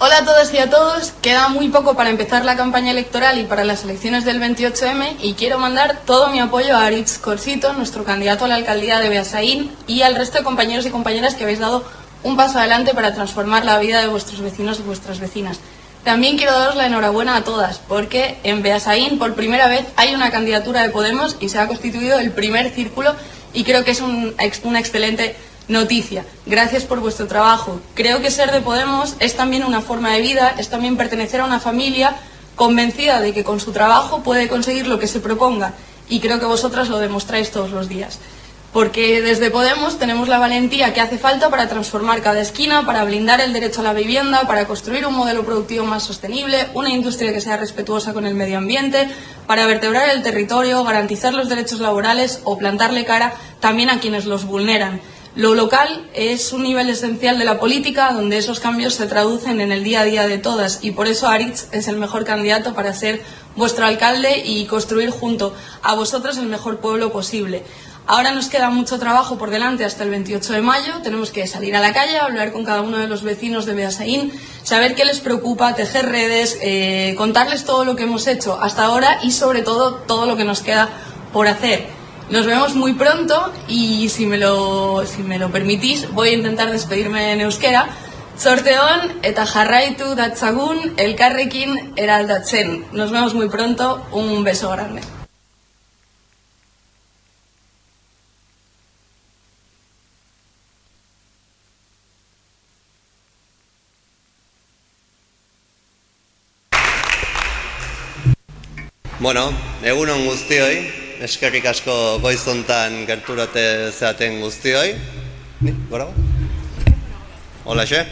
Hola a todos y a todos, queda muy poco para empezar la campaña electoral y para las elecciones del 28M y quiero mandar todo mi apoyo a Aritz Corsito, nuestro candidato a la alcaldía de Beasaín y al resto de compañeros y compañeras que habéis dado un paso adelante para transformar la vida de vuestros vecinos y vuestras vecinas. También quiero daros la enhorabuena a todas, porque en Beasaín por primera vez hay una candidatura de Podemos y se ha constituido el primer círculo y creo que es un, una excelente noticia. Gracias por vuestro trabajo. Creo que ser de Podemos es también una forma de vida, es también pertenecer a una familia convencida de que con su trabajo puede conseguir lo que se proponga y creo que vosotras lo demostráis todos los días. Porque desde Podemos tenemos la valentía que hace falta para transformar cada esquina, para blindar el derecho a la vivienda, para construir un modelo productivo más sostenible, una industria que sea respetuosa con el medio ambiente, para vertebrar el territorio, garantizar los derechos laborales o plantarle cara también a quienes los vulneran. Lo local es un nivel esencial de la política donde esos cambios se traducen en el día a día de todas y por eso Aritz es el mejor candidato para ser vuestro alcalde y construir junto a vosotros el mejor pueblo posible. Ahora nos queda mucho trabajo por delante hasta el 28 de mayo. Tenemos que salir a la calle, hablar con cada uno de los vecinos de Beasaín, saber qué les preocupa, tejer redes, eh, contarles todo lo que hemos hecho hasta ahora y sobre todo todo lo que nos queda por hacer. Nos vemos muy pronto y si me lo, si me lo permitís voy a intentar despedirme en euskera. Sorteón eta jarraitu datzagun elkarrekin eraldatzen. Nos vemos muy pronto. Un beso grande. Bueno, egunon guztioi, eskerrik asko goizontan gerturate zeaten guztioi. Ni, gora? Hola, xe?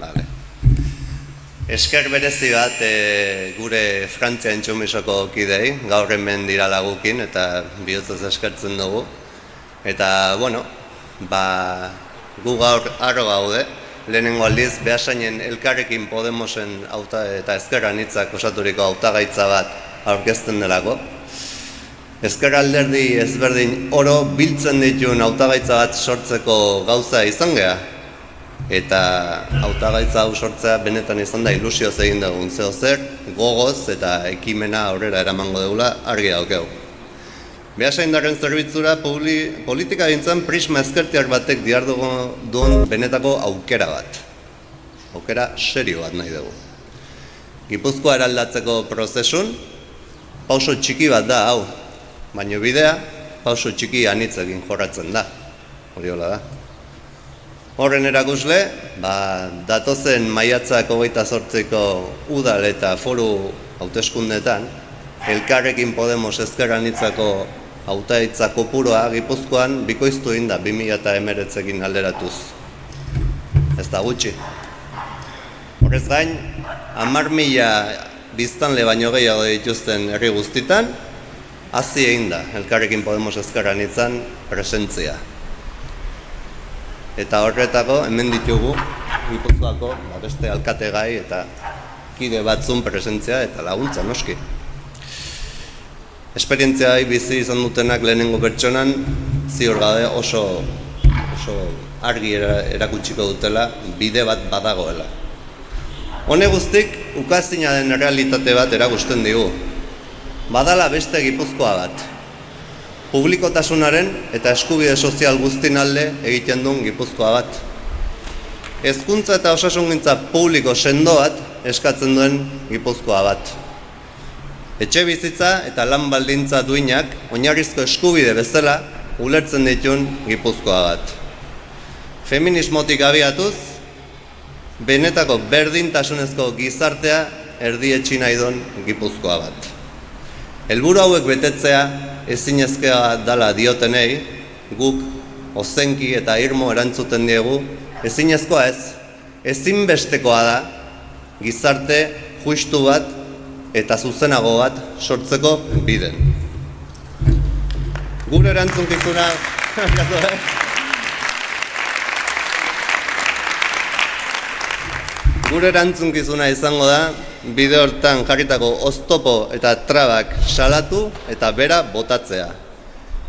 Vale. Esker berezi bat e, gure Frantzia entxumisoko kidei, gaur hemen dira lagukin eta bihotzez eskertzen dugu. Eta, bueno, ba, gu gaur arro gaude, lehenengo aldiz, behasainen elkarrekin Podemosen auta, eta ezkerran hitzak osaturiko hautagaitza bat aurkezten delako. Ezker alderdi ezberdin oro biltzen dituen hautagaitza bat sortzeko gauza izan geha. Eta hautagaitza hau sortzea benetan izan da ilusio egin dugun zeo zer, gogoz eta ekimena aurrera eramango dugula argi daukeu. Beasa indarren zerbitzura politika dintzen prisma ezkertiak batek diar duen benetako aukera bat. Aukera serio bat nahi dugu. Gipuzkoa eraldatzeko prozesun, pauso txiki bat da hau, baina bidea pauso txiki anitzekin jorratzen da. Hori hola da. Horren erakusle, ba, datozen maiatzak hogeita sortzeko udal eta foru hauteskundetan, elkarrekin Podemos ezker anitzako hautaitza kopuroa gipuzkoan bikoiztu inda 2000 eta emeretzekin alderatuz. Ez da gutxi. Horrez gain, amar mila biztanle baino gehiago dituzten herri guztitan, hazi egin da, elkarrekin Podemos ezkerran izan presentzia. Eta horretako, hemen ditugu, Gipuzkoako ba, beste alkate gai eta kide batzun presentzia eta laguntza noski. Esperientzia bizi izan dutenak lehenengo pertsonan, ziur gabe oso, oso argi erakutsiko dutela, bide bat badagoela. Hone guztik, ukazina den realitate bat erakusten digu, badala beste gipuzkoa bat. Publikotasunaren eta eskubide sozial guztin alde egiten duen gipuzkoa bat. Hezkuntza eta osasungintza publiko sendo bat eskatzen duen gipuzkoa bat. Etxe bizitza eta lan baldintza duinak oinarrizko eskubide bezala ulertzen ditun gipuzkoa bat. Feminismotik abiatuz, benetako berdintasunezko gizartea erdietxi nahi gipuzkoa bat. Helburu hauek betetzea ezinezkoa dala diotenei, guk ozenki eta irmo erantzuten diegu, ezinezkoa ez, ezinbestekoa da gizarte justu bat eta zuzenago bat sortzeko biden. Gure erantzunkizuna, Gure erantzunkizuna izango da, bide hortan jarritako oztopo eta trabak salatu eta bera botatzea.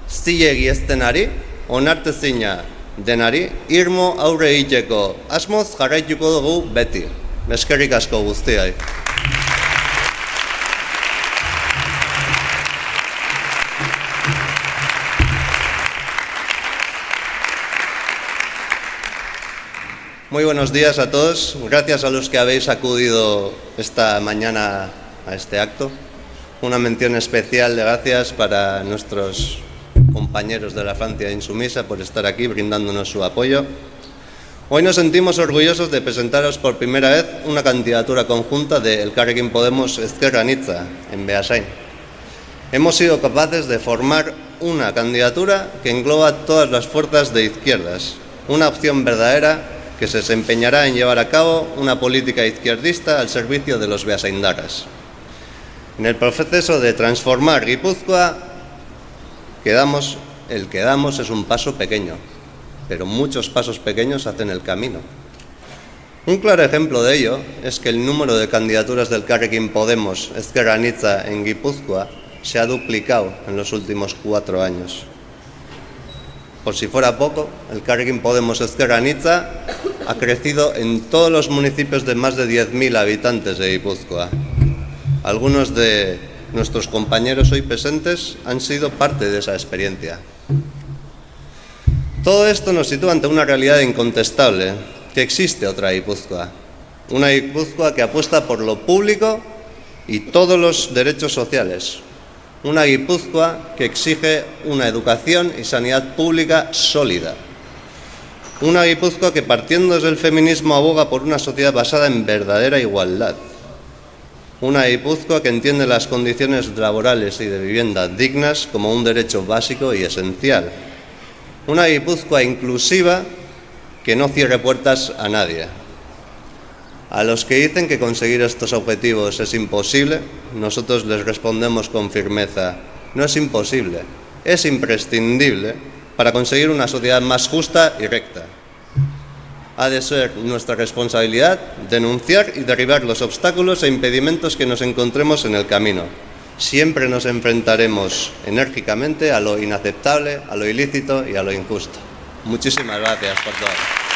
Zilegi eztenari, onartezina denari, irmo aurre egiteko asmoz jarraituko dugu beti. Eskerrik asko guztiai. Muy buenos días a todos. Gracias a los que habéis acudido esta mañana a este acto. Una mención especial de gracias para nuestros compañeros de la Francia Insumisa por estar aquí brindándonos su apoyo. Hoy nos sentimos orgullosos de presentaros por primera vez una candidatura conjunta de El Carrequín Podemos Esquerra Nizza en Beasain. Hemos sido capaces de formar una candidatura que engloba todas las fuerzas de izquierdas, una opción verdadera que se desempeñará en llevar a cabo una política izquierdista al servicio de los beasaindaras. En el proceso de transformar Guipúzcoa, el que damos es un paso pequeño, pero muchos pasos pequeños hacen el camino. Un claro ejemplo de ello es que el número de candidaturas del Carrequín Podemos Ezquerra en Guipúzcoa se ha duplicado en los últimos cuatro años. Por si fuera poco, el Carrequín Podemos Ezquerra Anitza ha crecido en todos los municipios de más de 10.000 habitantes de Guipúzcoa. Algunos de nuestros compañeros hoy presentes han sido parte de esa experiencia. Todo esto nos sitúa ante una realidad incontestable, que existe otra Guipúzcoa. Una Guipúzcoa que apuesta por lo público y todos los derechos sociales. Una Guipúzcoa que exige una educación y sanidad pública sólida. Una Guipúzcoa que partiendo desde el feminismo aboga por una sociedad basada en verdadera igualdad. Una Guipúzcoa que entiende las condiciones laborales y de vivienda dignas como un derecho básico y esencial. Una Guipúzcoa inclusiva que no cierre puertas a nadie. A los que dicen que conseguir estos objetivos es imposible, nosotros les respondemos con firmeza, no es imposible, es imprescindible para conseguir una sociedad más justa y recta. Ha de ser nuestra responsabilidad denunciar y derribar los obstáculos e impedimentos que nos encontremos en el camino. Siempre nos enfrentaremos enérgicamente a lo inaceptable, a lo ilícito y a lo injusto. Muchísimas gracias por todo.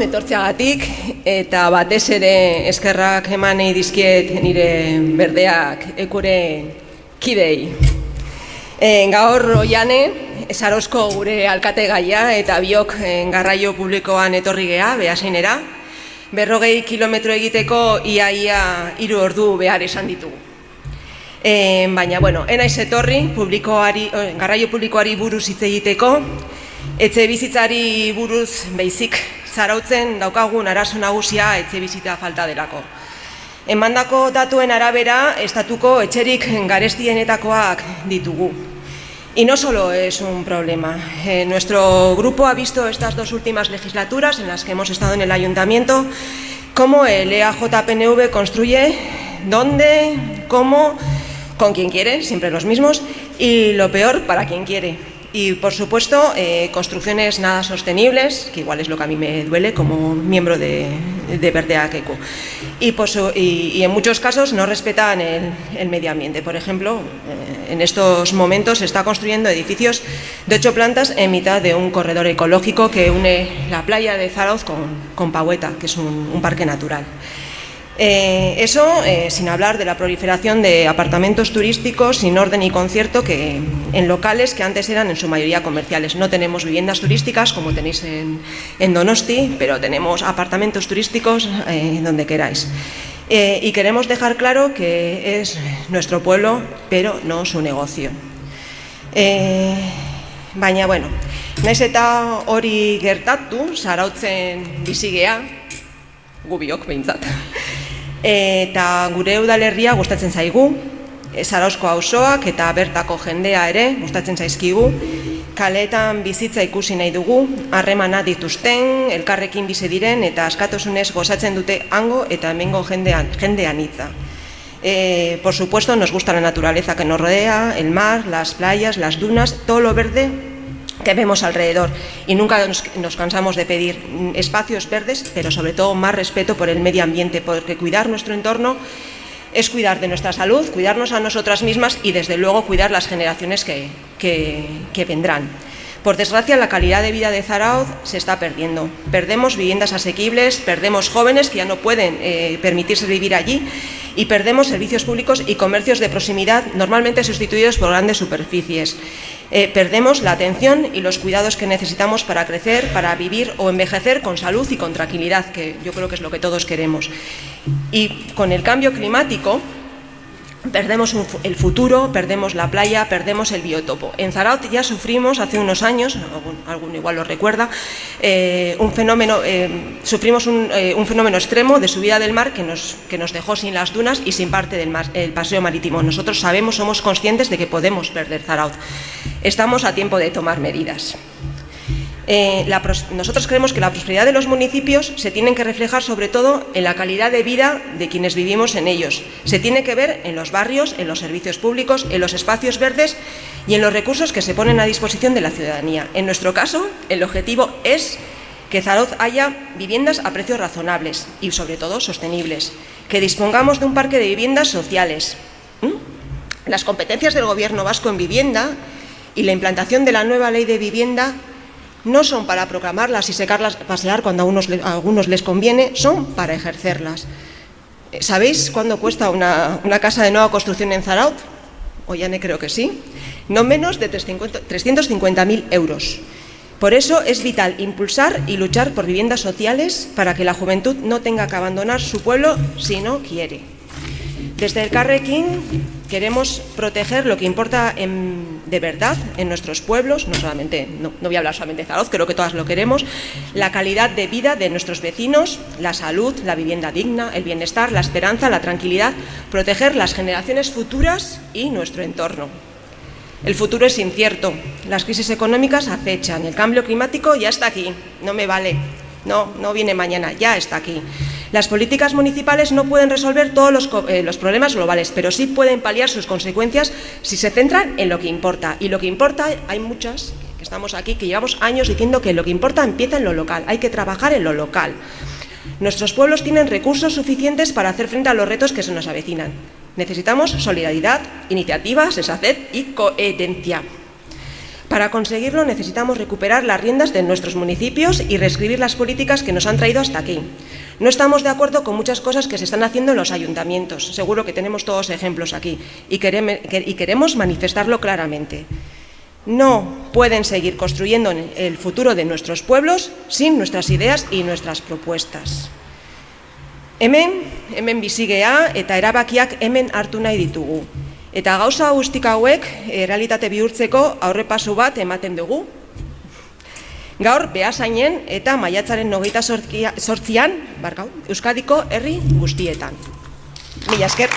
Egunon, etortzeagatik, eta batez ere eskerrak eman nahi dizkiet nire berdeak ekure kidei. E, gaur oiane, esarozko gure alkate gaia eta biok e, garraio publikoan etorri geha, behaseinera, berrogei kilometro egiteko iaia hiru ordu behar esan ditugu. E, baina, bueno, enaiz etorri, publikoari, garraio publikoari buruz hitz egiteko, etxe bizitzari buruz beizik zarautzen daukagun arazo nagusia etxe bizitza falta delako. Emandako datuen arabera, estatuko etxerik garestienetakoak ditugu. Y no solo es un problema. Eh, nuestro grupo ha visto estas dos últimas legislaturas en las que hemos estado en el ayuntamiento, cómo el EAJPNV construye, dónde, cómo con quien quiere, siempre los mismos, y lo peor para quien quiere. Y por supuesto, eh, construcciones nada sostenibles, que igual es lo que a mí me duele como miembro de, de Verde Y, y, en muchos casos no respetan el, medio ambiente. Por ejemplo, eh, en estos momentos se está construyendo edificios de ocho plantas en mitad de un corredor ecológico que une la playa de Zarauz con, con Paueta, que es un parque natural. Eh, eso eh, sin hablar de la proliferación de apartamentos turísticos sin orden y concierto que, en locales que antes eran en su mayoría comerciales. No tenemos viviendas turísticas como tenéis en, Donosti, pero tenemos apartamentos turísticos eh, donde queráis. y queremos dejar claro que es nuestro pueblo, pero no su negocio. baina, bueno, naiz eta hori gertatu, sarautzen bizigea, gubiok behintzat eta gure udalerria gustatzen zaigu, Zarauzko auzoak eta bertako jendea ere gustatzen zaizkigu, kaletan bizitza ikusi nahi dugu, harremana dituzten, elkarrekin bize diren eta askatosunez gozatzen dute hango eta hemengo jendean, jendean hitza. Eh, por supuesto, nos gusta la naturaleza que nos rodea, el mar, las playas, las dunas, todo lo verde que vemos alrededor y nunca nos, cansamos de pedir espacios verdes, pero sobre todo más respeto por el medio ambiente, porque cuidar nuestro entorno es cuidar de nuestra salud, cuidarnos a nosotras mismas y desde luego cuidar las generaciones que, que vendrán. Por desgracia, la calidad de vida de Zarauz se está perdiendo. Perdemos viviendas asequibles, perdemos jóvenes que ya no pueden eh, permitirse vivir allí y perdemos servicios públicos y comercios de proximidad normalmente sustituidos por grandes superficies. Eh, perdemos la atención y los cuidados que necesitamos para crecer, para vivir o envejecer con salud y con tranquilidad, que yo creo que es lo que todos queremos. Y con el cambio climático, Perdemos el futuro, perdemos la playa, perdemos el biotopo. En Zaraut ya sufrimos hace unos años, algún, igual lo recuerda, eh, un fenómeno, eh, sufrimos eh, un, fenómeno extremo de subida del mar que nos, que nos dejó sin las dunas y sin parte del el paseo marítimo. Nosotros sabemos, somos conscientes de que podemos perder Zaraut. Estamos a tiempo de tomar medidas. Eh, nosotros creemos que la prosperidad de los municipios se tiene que reflejar sobre todo en la calidad de vida de quienes vivimos en ellos. Se tiene que ver en los barrios, en los servicios públicos, en los espacios verdes y en los recursos que se ponen a disposición de la ciudadanía. En nuestro caso, el objetivo es que Zaroz haya viviendas a precios razonables y sobre todo sostenibles, que dispongamos de un parque de viviendas sociales. Las competencias del Gobierno vasco en vivienda y la implantación de la nueva ley de vivienda no son para proclamarlas y secarlas, pasear cuando a, algunos les conviene, son para ejercerlas. Eh, ¿Sabéis cuándo cuesta una, casa de nueva construcción en Zaraut? O ya creo que sí. No menos de 350.000 euros. Por eso es vital impulsar y luchar por viviendas sociales para que la juventud no tenga que abandonar su pueblo si no quiere. Desde el Carrequín queremos proteger lo que importa de verdad en nuestros pueblos, no solamente, no, voy a hablar solamente de Zaragoza, creo que todas lo queremos, la calidad de vida de nuestros vecinos, la salud, la vivienda digna, el bienestar, la esperanza, la tranquilidad, proteger las generaciones futuras y nuestro entorno. El futuro es incierto, las crisis económicas acechan, el cambio climático ya está aquí, no me vale, no, no viene mañana, ya está aquí. Las políticas municipales no pueden resolver todos eh, los, problemas globales, pero sí pueden paliar sus consecuencias si se centran en lo que importa. Y lo que importa, hay muchas que estamos aquí, que llevamos años diciendo que lo que importa empieza en lo local, hay que trabajar en lo local. Nuestros pueblos tienen recursos suficientes para hacer frente a los retos que se nos avecinan. Necesitamos solidaridad, iniciativa, sensatez y coherencia. Para conseguirlo necesitamos recuperar las riendas de nuestros municipios y reescribir las políticas que nos han traído hasta aquí. No estamos de acuerdo con muchas cosas que se están haciendo en los ayuntamientos. Seguro que tenemos todos ejemplos aquí y queremos manifestarlo claramente. No pueden seguir construyendo el futuro de nuestros pueblos sin nuestras ideas y nuestras propuestas. Hemen, hemen bizigea eta erabakiak hemen hartu nahi ditugu. Eta gauza guztik hauek errealitate bihurtzeko aurrepasu bat ematen dugu. Gaur, behasainen eta maiatzaren nogeita sortzian, barkau, Euskadiko herri guztietan. Mila esker.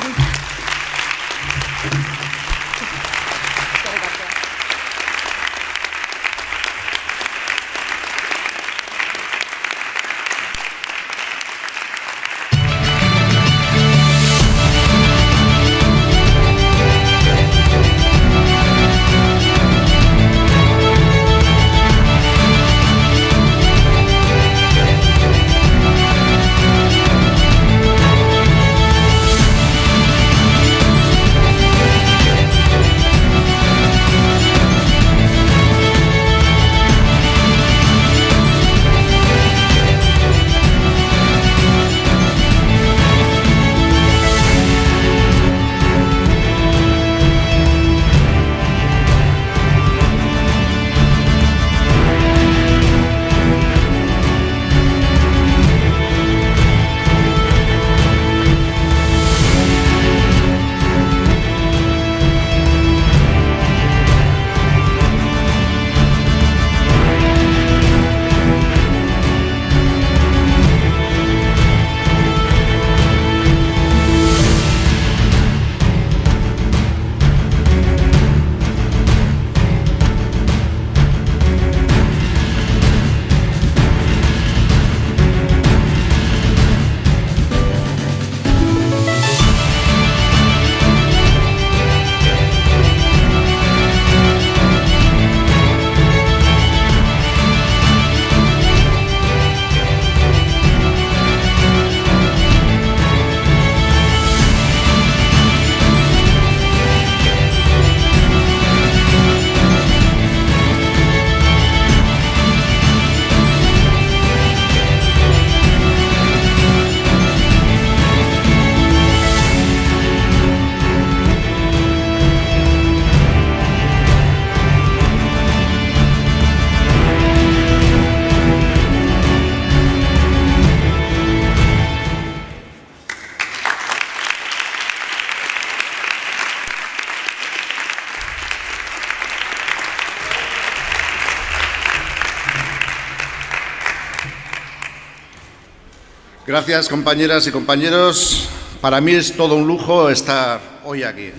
Gracias, compañeras y compañeros. Para mí es todo un lujo estar hoy aquí.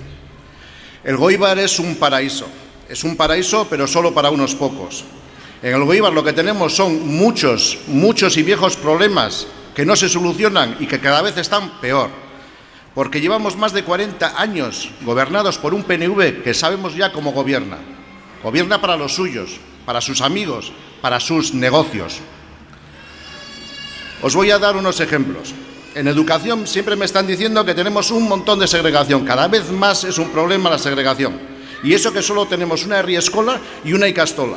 El Goibar es un paraíso. Es un paraíso, pero solo para unos pocos. En el Goibar lo que tenemos son muchos, muchos y viejos problemas que no se solucionan y que cada vez están peor. Porque llevamos más de 40 años gobernados por un PNV que sabemos ya cómo gobierna. Gobierna para los suyos, para sus amigos, para sus negocios. Os voy a dar unos ejemplos. En educación siempre me están diciendo que tenemos un montón de segregación. Cada vez más es un problema la segregación. Y eso que solo tenemos una Escola y una Icastola.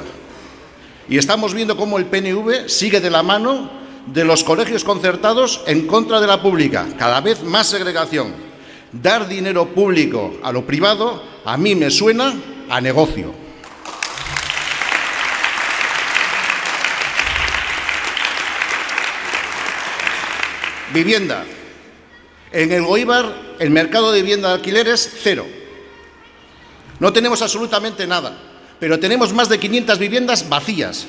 Y estamos viendo cómo el PNV sigue de la mano de los colegios concertados en contra de la pública. Cada vez más segregación. Dar dinero público a lo privado a mí me suena a negocio. Vivienda. En el Goibar el mercado de vivienda de alquiler es cero. No tenemos absolutamente nada, pero tenemos más de 500 viviendas vacías.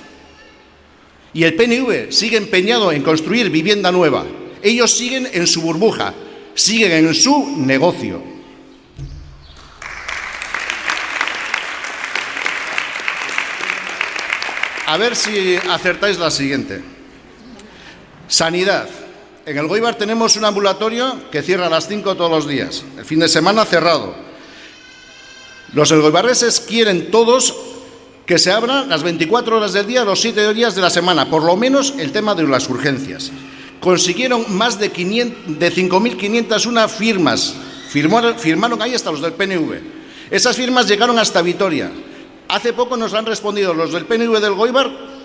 Y el PNV sigue empeñado en construir vivienda nueva. Ellos siguen en su burbuja, siguen en su negocio. A ver si acertáis la siguiente. Sanidad. En el Goibar tenemos un ambulatorio que cierra a las 5 todos los días, el fin de semana cerrado. Los elgoibarreses quieren todos que se abran las 24 horas del día, los 7 días de la semana, por lo menos el tema de las urgencias. Consiguieron más de, de 5.501 firmas, firmaron, firmaron ahí hasta los del PNV. Esas firmas llegaron hasta Vitoria. Hace poco nos han respondido los del PNV del Goibar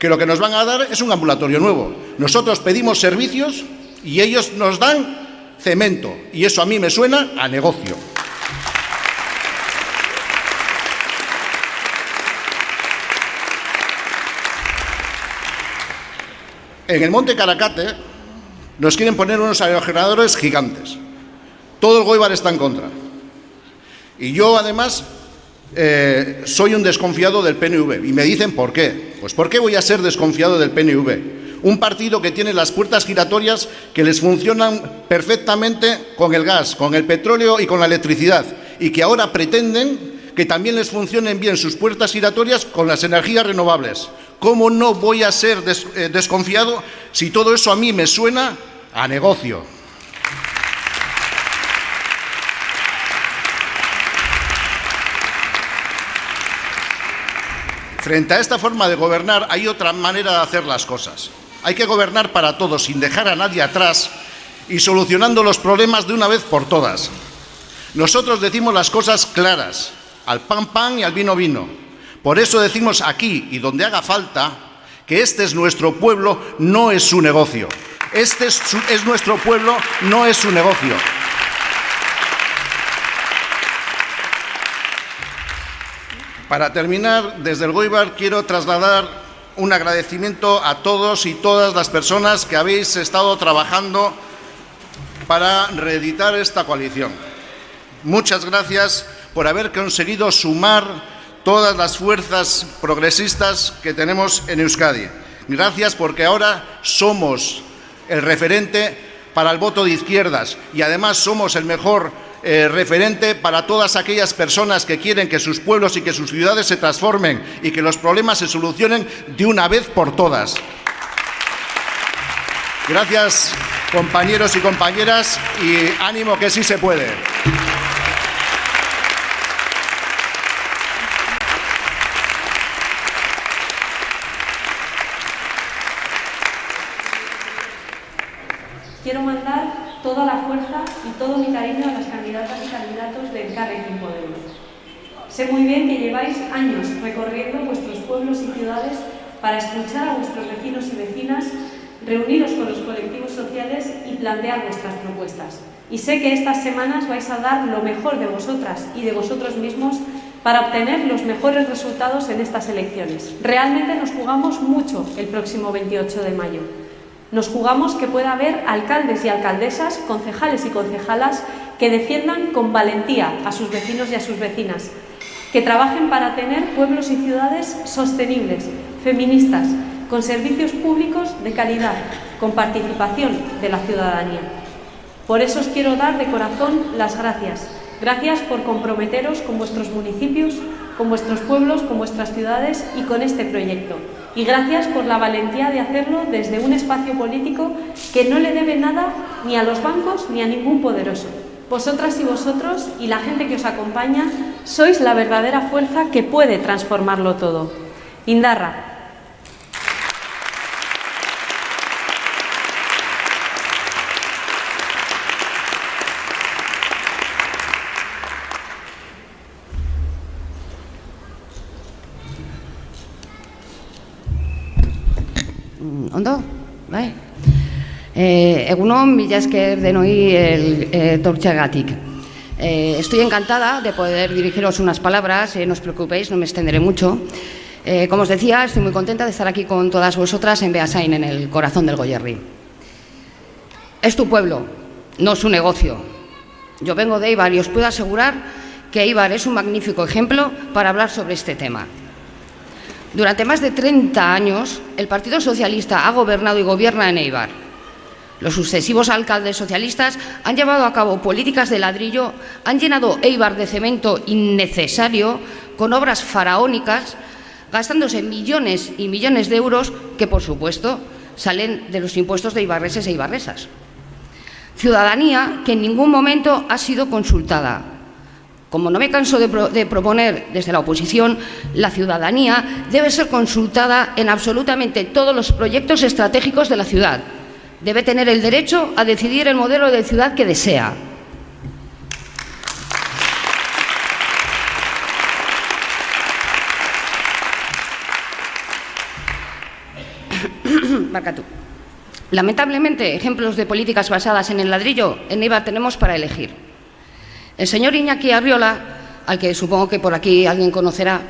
que lo que nos van a dar es un ambulatorio nuevo. Nosotros pedimos servicios y ellos nos dan cemento. Y eso a mí me suena a negocio. En el Monte Caracate nos quieren poner unos aerogeneradores gigantes. Todo el Goibar está en contra. Y yo, además, eh, soy un desconfiado del PNV. Y me dicen por qué. Pues ¿por qué voy a ser desconfiado del PNV? Un partido que tiene las puertas giratorias que les funcionan perfectamente con el gas, con el petróleo y con la electricidad. Y que ahora pretenden que también les funcionen bien sus puertas giratorias con las energías renovables. ¿Cómo no voy a ser eh, desconfiado si todo eso a mí me suena a negocio? Frente a esta forma de gobernar hay otra manera de hacer las cosas. Hay que gobernar para todos, sin dejar a nadie atrás y solucionando los problemas de una vez por todas. Nosotros decimos las cosas claras, al pan pan y al vino vino. Por eso decimos aquí y donde haga falta que este es nuestro pueblo, no es su negocio. Este es, es nuestro pueblo, no es su negocio. Para terminar, desde el Goibar quiero trasladar un agradecimiento a todos y todas las personas que habéis estado trabajando para reeditar esta coalición. Muchas gracias por haber conseguido sumar todas las fuerzas progresistas que tenemos en Euskadi. Gracias porque ahora somos el referente para el voto de izquierdas y además somos el mejor eh, referente para todas aquellas personas que quieren que sus pueblos y que sus ciudades se transformen y que los problemas se solucionen de una vez por todas. Gracias, compañeros y compañeras, y ánimo que sí se puede. Quiero mandar toda la fuerza y todo mi cariño a las candidatas y candidatos del Carrequín Podemos. Sé muy bien que lleváis años recorriendo vuestros pueblos y ciudades para escuchar a vuestros vecinos y vecinas, reuniros con los colectivos sociales y plantear vuestras propuestas. Y sé que estas semanas vais a dar lo mejor de vosotras y de vosotros mismos para obtener los mejores resultados en estas elecciones. Realmente nos jugamos mucho el próximo 28 de mayo. Nos jugamos que pueda haber alcaldes y alcaldesas, concejales y concejalas que defiendan con valentía a sus vecinos y a sus vecinas, que trabajen para tener pueblos y ciudades sostenibles, feministas, con servicios públicos de calidad, con participación de la ciudadanía. Por eso os quiero dar de corazón las gracias. Gracias por comprometeros con vuestros municipios, con vuestros pueblos, con vuestras ciudades y con este proyecto y gracias por la valentía de hacerlo desde un espacio político que no le debe nada ni a los bancos ni a ningún poderoso. Vosotras y vosotros y la gente que os acompaña sois la verdadera fuerza que puede transformarlo todo. Indarra, ondo? Bai? Eh, egunon, el, eh, tortxagatik. Eh, estoy encantada de poder dirigiros unas palabras, eh, no os preocupéis, no me extenderé mucho. Eh, como os decía, estoy muy contenta de estar aquí con todas vosotras en Beasain, en el corazón del Goyerri. Es tu pueblo, no su negocio. Yo vengo de Eibar y os puedo asegurar que Eibar es un magnífico ejemplo para hablar sobre este tema. Durante más de 30 años, el Partido Socialista ha gobernado y gobierna en Eibar. Los sucesivos alcaldes socialistas han llevado a cabo políticas de ladrillo, han llenado Eibar de cemento innecesario, con obras faraónicas, gastándose millones y millones de euros que, por supuesto, salen de los impuestos de ibarreses e ibarresas. Ciudadanía que en ningún momento ha sido consultada, como no me canso de, proponer desde la oposición, la ciudadanía debe ser consultada en absolutamente todos los proyectos estratégicos de la ciudad. Debe tener el derecho a decidir el modelo de ciudad que desea. Lamentablemente, ejemplos de políticas basadas en el ladrillo en IVA tenemos para elegir. El señor Iñaki Arriola, al que supongo que por aquí alguien conocerá,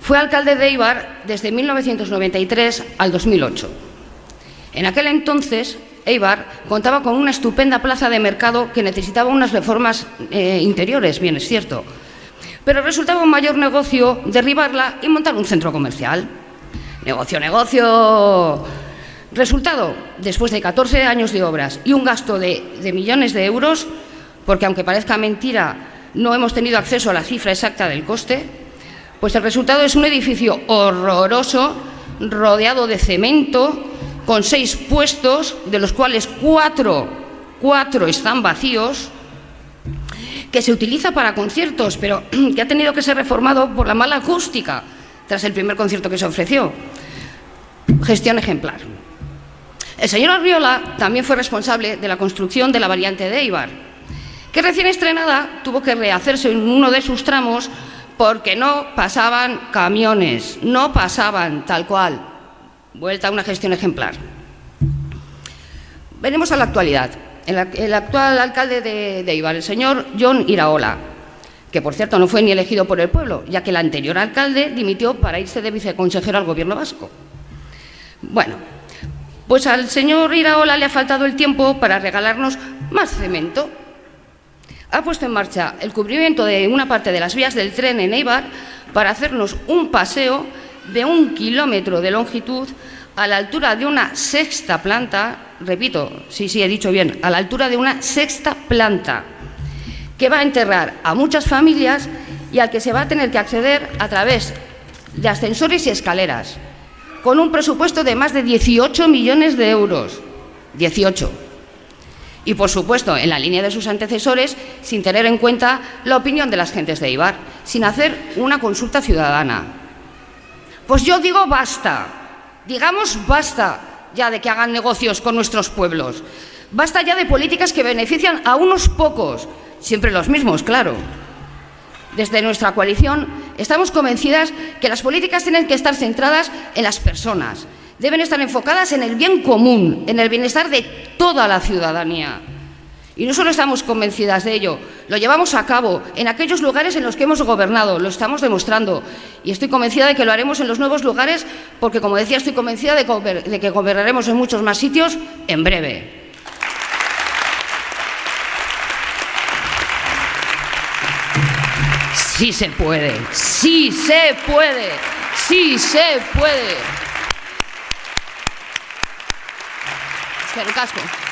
fue alcalde de Eibar desde 1993 al 2008. En aquel entonces, Eibar contaba con una estupenda plaza de mercado que necesitaba unas reformas eh, interiores, bien es cierto, pero resultaba un mayor negocio derribarla y montar un centro comercial. Negocio, negocio. Resultado, después de 14 años de obras y un gasto de, de millones de euros, porque aunque parezca mentira, no hemos tenido acceso a la cifra exacta del coste, pues el resultado es un edificio horroroso, rodeado de cemento, con seis puestos, de los cuales cuatro, cuatro están vacíos, que se utiliza para conciertos, pero que ha tenido que ser reformado por la mala acústica tras el primer concierto que se ofreció. Gestión ejemplar. El señor Arriola también fue responsable de la construcción de la variante de Eibar, que recién estrenada tuvo que rehacerse en uno de sus tramos porque no pasaban camiones, no pasaban tal cual. Vuelta a una gestión ejemplar. Venimos a la actualidad el, actual alcalde de, de Ibar, el señor John Iraola, que por cierto no fue ni elegido por el pueblo, ya que el anterior alcalde dimitió para irse de viceconsejero al gobierno vasco. Bueno, pues al señor Iraola le ha faltado el tiempo para regalarnos más cemento. Ha puesto en marcha el cubrimiento de una parte de las vías del tren en Eibar para hacernos un paseo de un kilómetro de longitud a la altura de una sexta planta repito, sí, sí, he dicho bien, a la altura de una sexta planta, que va a enterrar a muchas familias y al que se va a tener que acceder a través de ascensores y escaleras, con un presupuesto de más de 18 millones de euros. 18. Y, por supuesto, en la línea de sus antecesores, sin tener en cuenta la opinión de las gentes de Ibar, sin hacer una consulta ciudadana. Pues yo digo basta, digamos basta, ya de que hagan negocios con nuestros pueblos. Basta ya de políticas que benefician a unos pocos, siempre los mismos, claro. Desde nuestra coalición estamos convencidas que las políticas tienen que estar centradas en las personas, deben estar enfocadas en el bien común, en el bienestar de toda la ciudadanía. Y no solo estamos convencidas de ello, lo llevamos a cabo en aquellos lugares en los que hemos gobernado, lo estamos demostrando. Y estoy convencida de que lo haremos en los nuevos lugares, porque, como decía, estoy convencida de, que gobernaremos en muchos más sitios en breve. Sí se puede, sí se puede, sí se puede. Casco.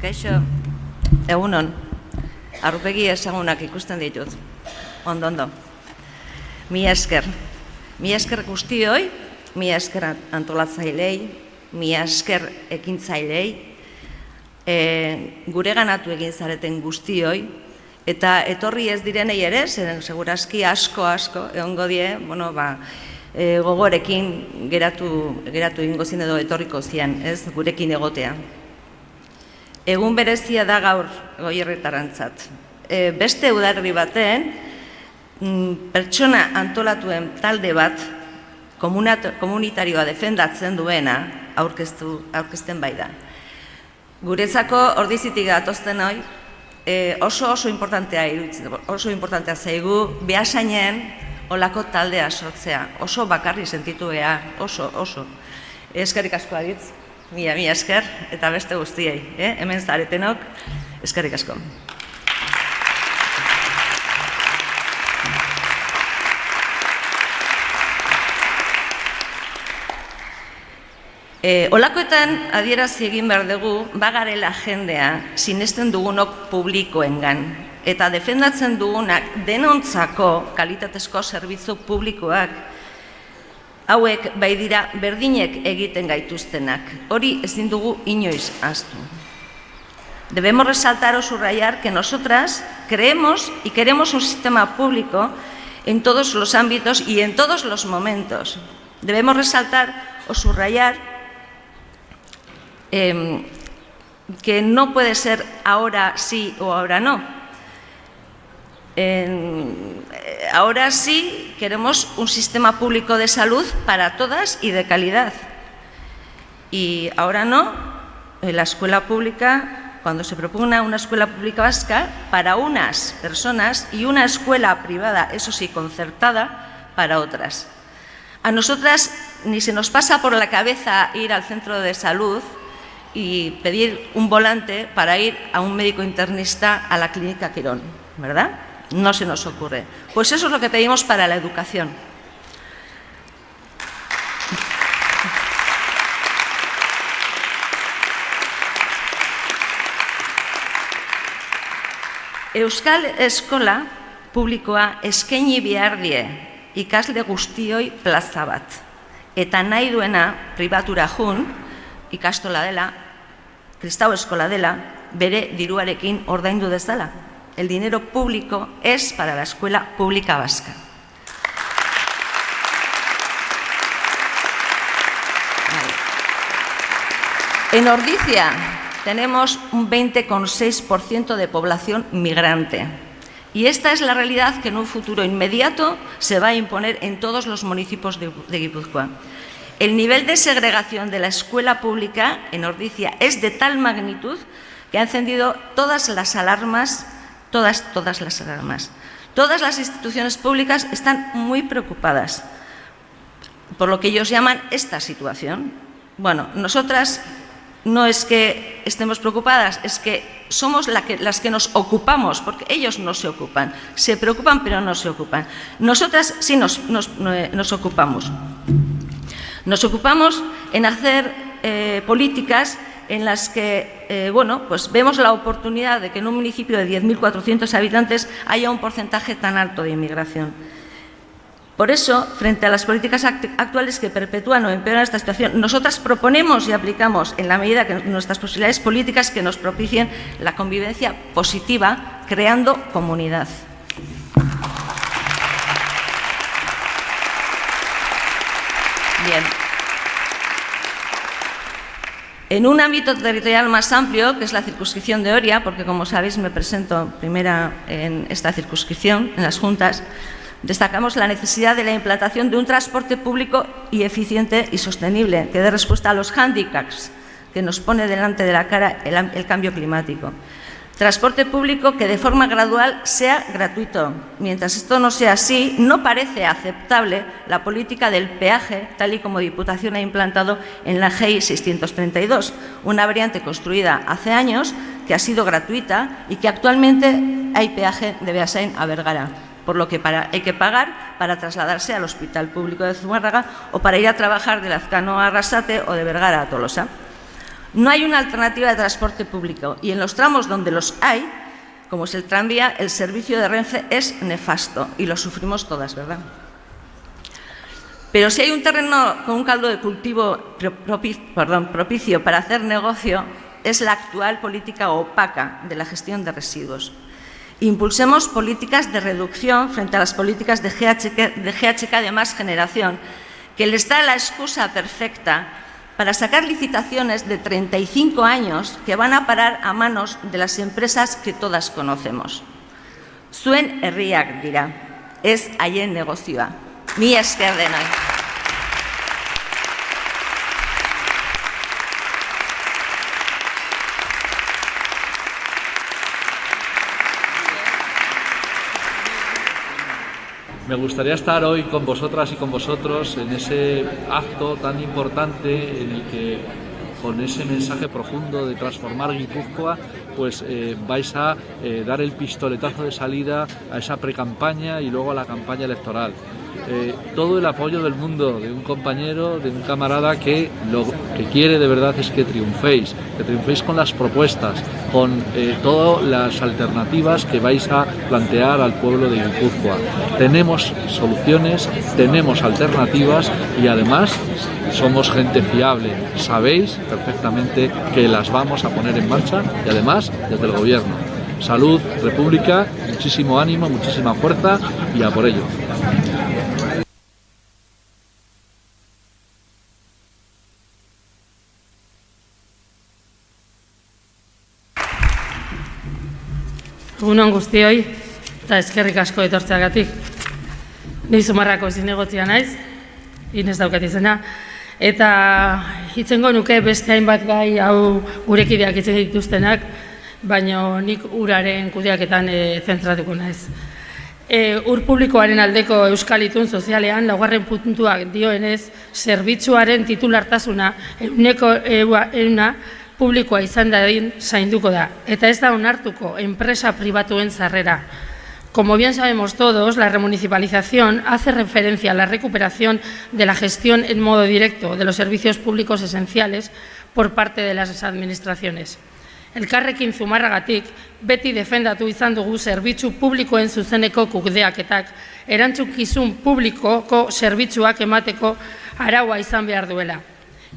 Kaixo, egunon, arrupegi ezagunak ikusten ditut. Ondo, ondo. Mi esker. Mi esker guztioi, mi esker antolatzailei, mi esker ekintzailei, e, gure ganatu egin zareten guztioi, eta etorri ez direnei ere, zeren segurazki asko asko, egongo die, bueno, ba, e, gogorekin geratu, geratu ingo zin edo etorriko zian, ez, gurekin egotea. Egun berezia da gaur goierretarantzat. E, beste udarri baten, mm, pertsona antolatuen talde bat komunitarioa defendatzen duena aurkeztu, aurkezten bai da. Guretzako ordizitik gatozten hoi, e, oso oso importantea iruditzen, oso importantea zaigu behasainen olako taldea sortzea, oso bakarri sentitu oso, oso. Eskerrik asko aditz, mila, mila esker, eta beste guztiei, eh? hemen zaretenok, eskerrik asko. E, olakoetan adierazi egin behar dugu, bagarela jendea sinesten dugunok publikoengan eta defendatzen dugunak denontzako kalitatezko zerbitzu publikoak hauek bai dira berdinek egiten gaituztenak. Hori ezin astu. Debemos resaltar o subrayar que nosotras creemos y queremos un sistema público en todos los ámbitos y en todos los momentos. Debemos resaltar o subrayar eh, que no puede ser ahora sí o ahora no. Eh, ahora sí queremos un sistema público de salud para todas y de calidad. Y ahora no, la escuela pública, cuando se propugna una escuela pública vasca, para unas personas y una escuela privada, eso sí, concertada, para otras. A nosotras ni se nos pasa por la cabeza ir al centro de salud y pedir un volante para ir a un médico internista a la clínica Quirón, ¿verdad? No se nos ocurre. Pues eso es lo que pedimos para la educación. Euskal Eskola publikoa eskaini behar die ikasle guztioi plaza bat. Eta nahi duena pribatura jun, ikastola dela, kristau eskola dela, bere diruarekin ordaindu dezala. El dinero público es para la escuela pública vasca. En Ordicia tenemos un 20,6% de población migrante. Y esta es la realidad que en un futuro inmediato se va a imponer en todos los municipios de, Guipúzcoa. El nivel de segregación de la escuela pública en Ordicia es de tal magnitud que ha encendido todas las alarmas, todas, todas las alarmas. Todas las instituciones públicas están muy preocupadas por lo que ellos llaman esta situación. Bueno, nosotras no es que estemos preocupadas, es que somos las que nos ocupamos, porque ellos no se ocupan. Se preocupan, pero no se ocupan. Nosotras sí nos, nos ocupamos. Nos ocupamos en hacer eh, políticas en las que eh, bueno, pues vemos la oportunidad de que en un municipio de 10.400 habitantes haya un porcentaje tan alto de inmigración. Por eso, frente a las políticas actuales que perpetúan o empeoran esta situación, nosotras proponemos y aplicamos, en la medida que nuestras posibilidades políticas, que nos propicien la convivencia positiva, creando comunidad. Bien. En un ámbito territorial más amplio, que es la circunscripción de Oria, porque como sabéis me presento primera en esta circunscripción, en las juntas, destacamos la necesidad de la implantación de un transporte público y eficiente y sostenible, que dé respuesta a los hándicaps que nos pone delante de la cara el, el cambio climático. Transporte público que de forma gradual sea gratuito. Mientras esto no sea así, no parece aceptable la política del peaje, tal y como Diputación ha implantado en la GEI 632, una variante construida hace años que ha sido gratuita y que actualmente hay peaje de Beasain a Vergara por lo que hay que pagar para trasladarse al Hospital Público de Zumárraga o para ir a trabajar de Lazcano a Arrasate o de Vergara a Tolosa. No hay una alternativa de transporte público y en los tramos donde los hay, como es el tranvía, el servicio de Renfe es nefasto y lo sufrimos todas, ¿verdad? Pero si hay un terreno con un caldo de cultivo propicio para hacer negocio, es la actual política opaca de la gestión de residuos. Impulsemos políticas de reducción frente a las políticas de GHK de, de más generación, que les da la excusa perfecta para sacar licitaciones de 35 años que van a parar a manos de las empresas que todas conocemos. Zuen herriak dira, ez haien negozioa. Mi esker denoi. Me gustaría estar hoy con vosotras y con vosotros en ese acto tan importante en el que con ese mensaje profundo de transformar Guipúzcoa, pues eh, vais a eh, dar el pistoletazo de salida a esa precampaña y luego a la campaña electoral. Eh, todo el apoyo del mundo, de un compañero, de un camarada que lo que quiere de verdad es que triunféis, que triunféis con las propuestas, con eh, todas las alternativas que vais a plantear al pueblo de Guipúzcoa. Tenemos soluciones, tenemos alternativas y además somos gente fiable. Sabéis perfectamente que las vamos a poner en marcha y además desde el gobierno. Salud, República, muchísimo ánimo, muchísima fuerza y a por ello. Egunon guztioi, eta eskerrik asko etortzeagatik. Ni zumarrako zinegotzia naiz, inez daukat izena, eta hitzengo nuke beste hainbat gai hau gurekideak itzen dituztenak, baina nik uraren kudeaketan e, zentratuko naiz. E, ur publikoaren aldeko euskal itun sozialean, laugarren puntuak dioenez, zerbitzuaren titulartasuna euneko euna, publikoa izan dadin zainduko da, eta ez da onartuko enpresa pribatuen zarrera. Como bien sabemos todos, la remunicipalización hace referencia a la recuperación de la gestión en modo directo de los servicios públicos esenciales por parte de las administraciones. Elkarrekin zumarragatik, beti defendatu izan dugu zerbitzu publikoen zuzeneko kudeaketak, erantzukizun publikoko zerbitzuak emateko araua izan behar duela.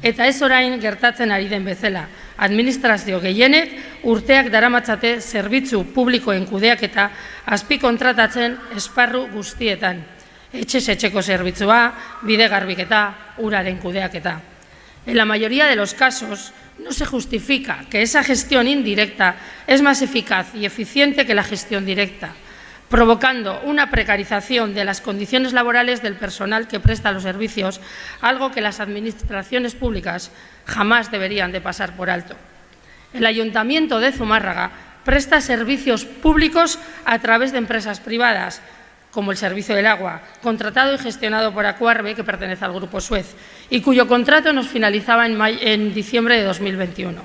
Eta ez orain gertatzen ari den bezala, administrazio gehienek urteak daramatzate zerbitzu publikoen kudeak eta azpi kontratatzen esparru guztietan. Etxez etxeko zerbitzua, bide garbiketa, uraren kudeaketa. En la mayoría de los casos, no se justifica que esa gestión indirecta es más eficaz y eficiente que la gestión directa provocando una precarización de las condiciones laborales del personal que presta los servicios, algo que las administraciones públicas jamás deberían de pasar por alto. El Ayuntamiento de Zumárraga presta servicios públicos a través de empresas privadas, como el servicio del agua, contratado y gestionado por Acuarbe, que pertenece al Grupo Suez, y cuyo contrato nos finalizaba en, en diciembre de 2021.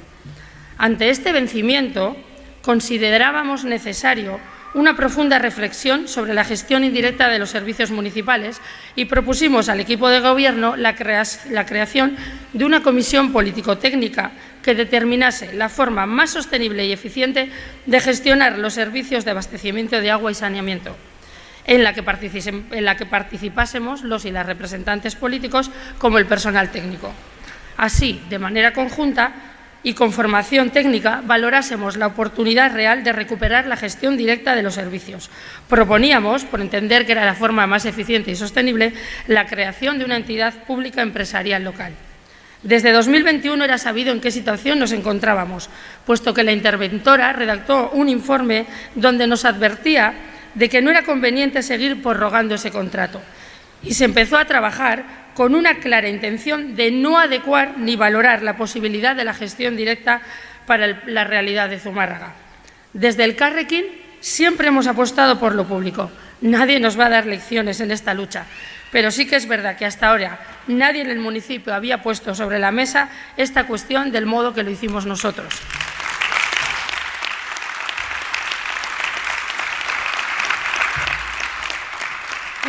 Ante este vencimiento, considerábamos necesario una profunda reflexión sobre la gestión indirecta de los servicios municipales y propusimos al equipo de Gobierno la, creación de una comisión político-técnica que determinase la forma más sostenible y eficiente de gestionar los servicios de abastecimiento de agua y saneamiento, en la que, participásemos los y las representantes políticos como el personal técnico. Así, de manera conjunta, y con formación técnica valorásemos la oportunidad real de recuperar la gestión directa de los servicios. Proponíamos, por entender que era la forma más eficiente y sostenible, la creación de una entidad pública empresarial local. Desde 2021 era sabido en qué situación nos encontrábamos, puesto que la interventora redactó un informe donde nos advertía de que no era conveniente seguir prorrogando ese contrato. Y se empezó a trabajar con una clara intención de no adecuar ni valorar la posibilidad de la gestión directa para la realidad de Zumárraga. Desde el Carrequín siempre hemos apostado por lo público. Nadie nos va a dar lecciones en esta lucha, pero sí que es verdad que hasta ahora nadie en el municipio había puesto sobre la mesa esta cuestión del modo que lo hicimos nosotros.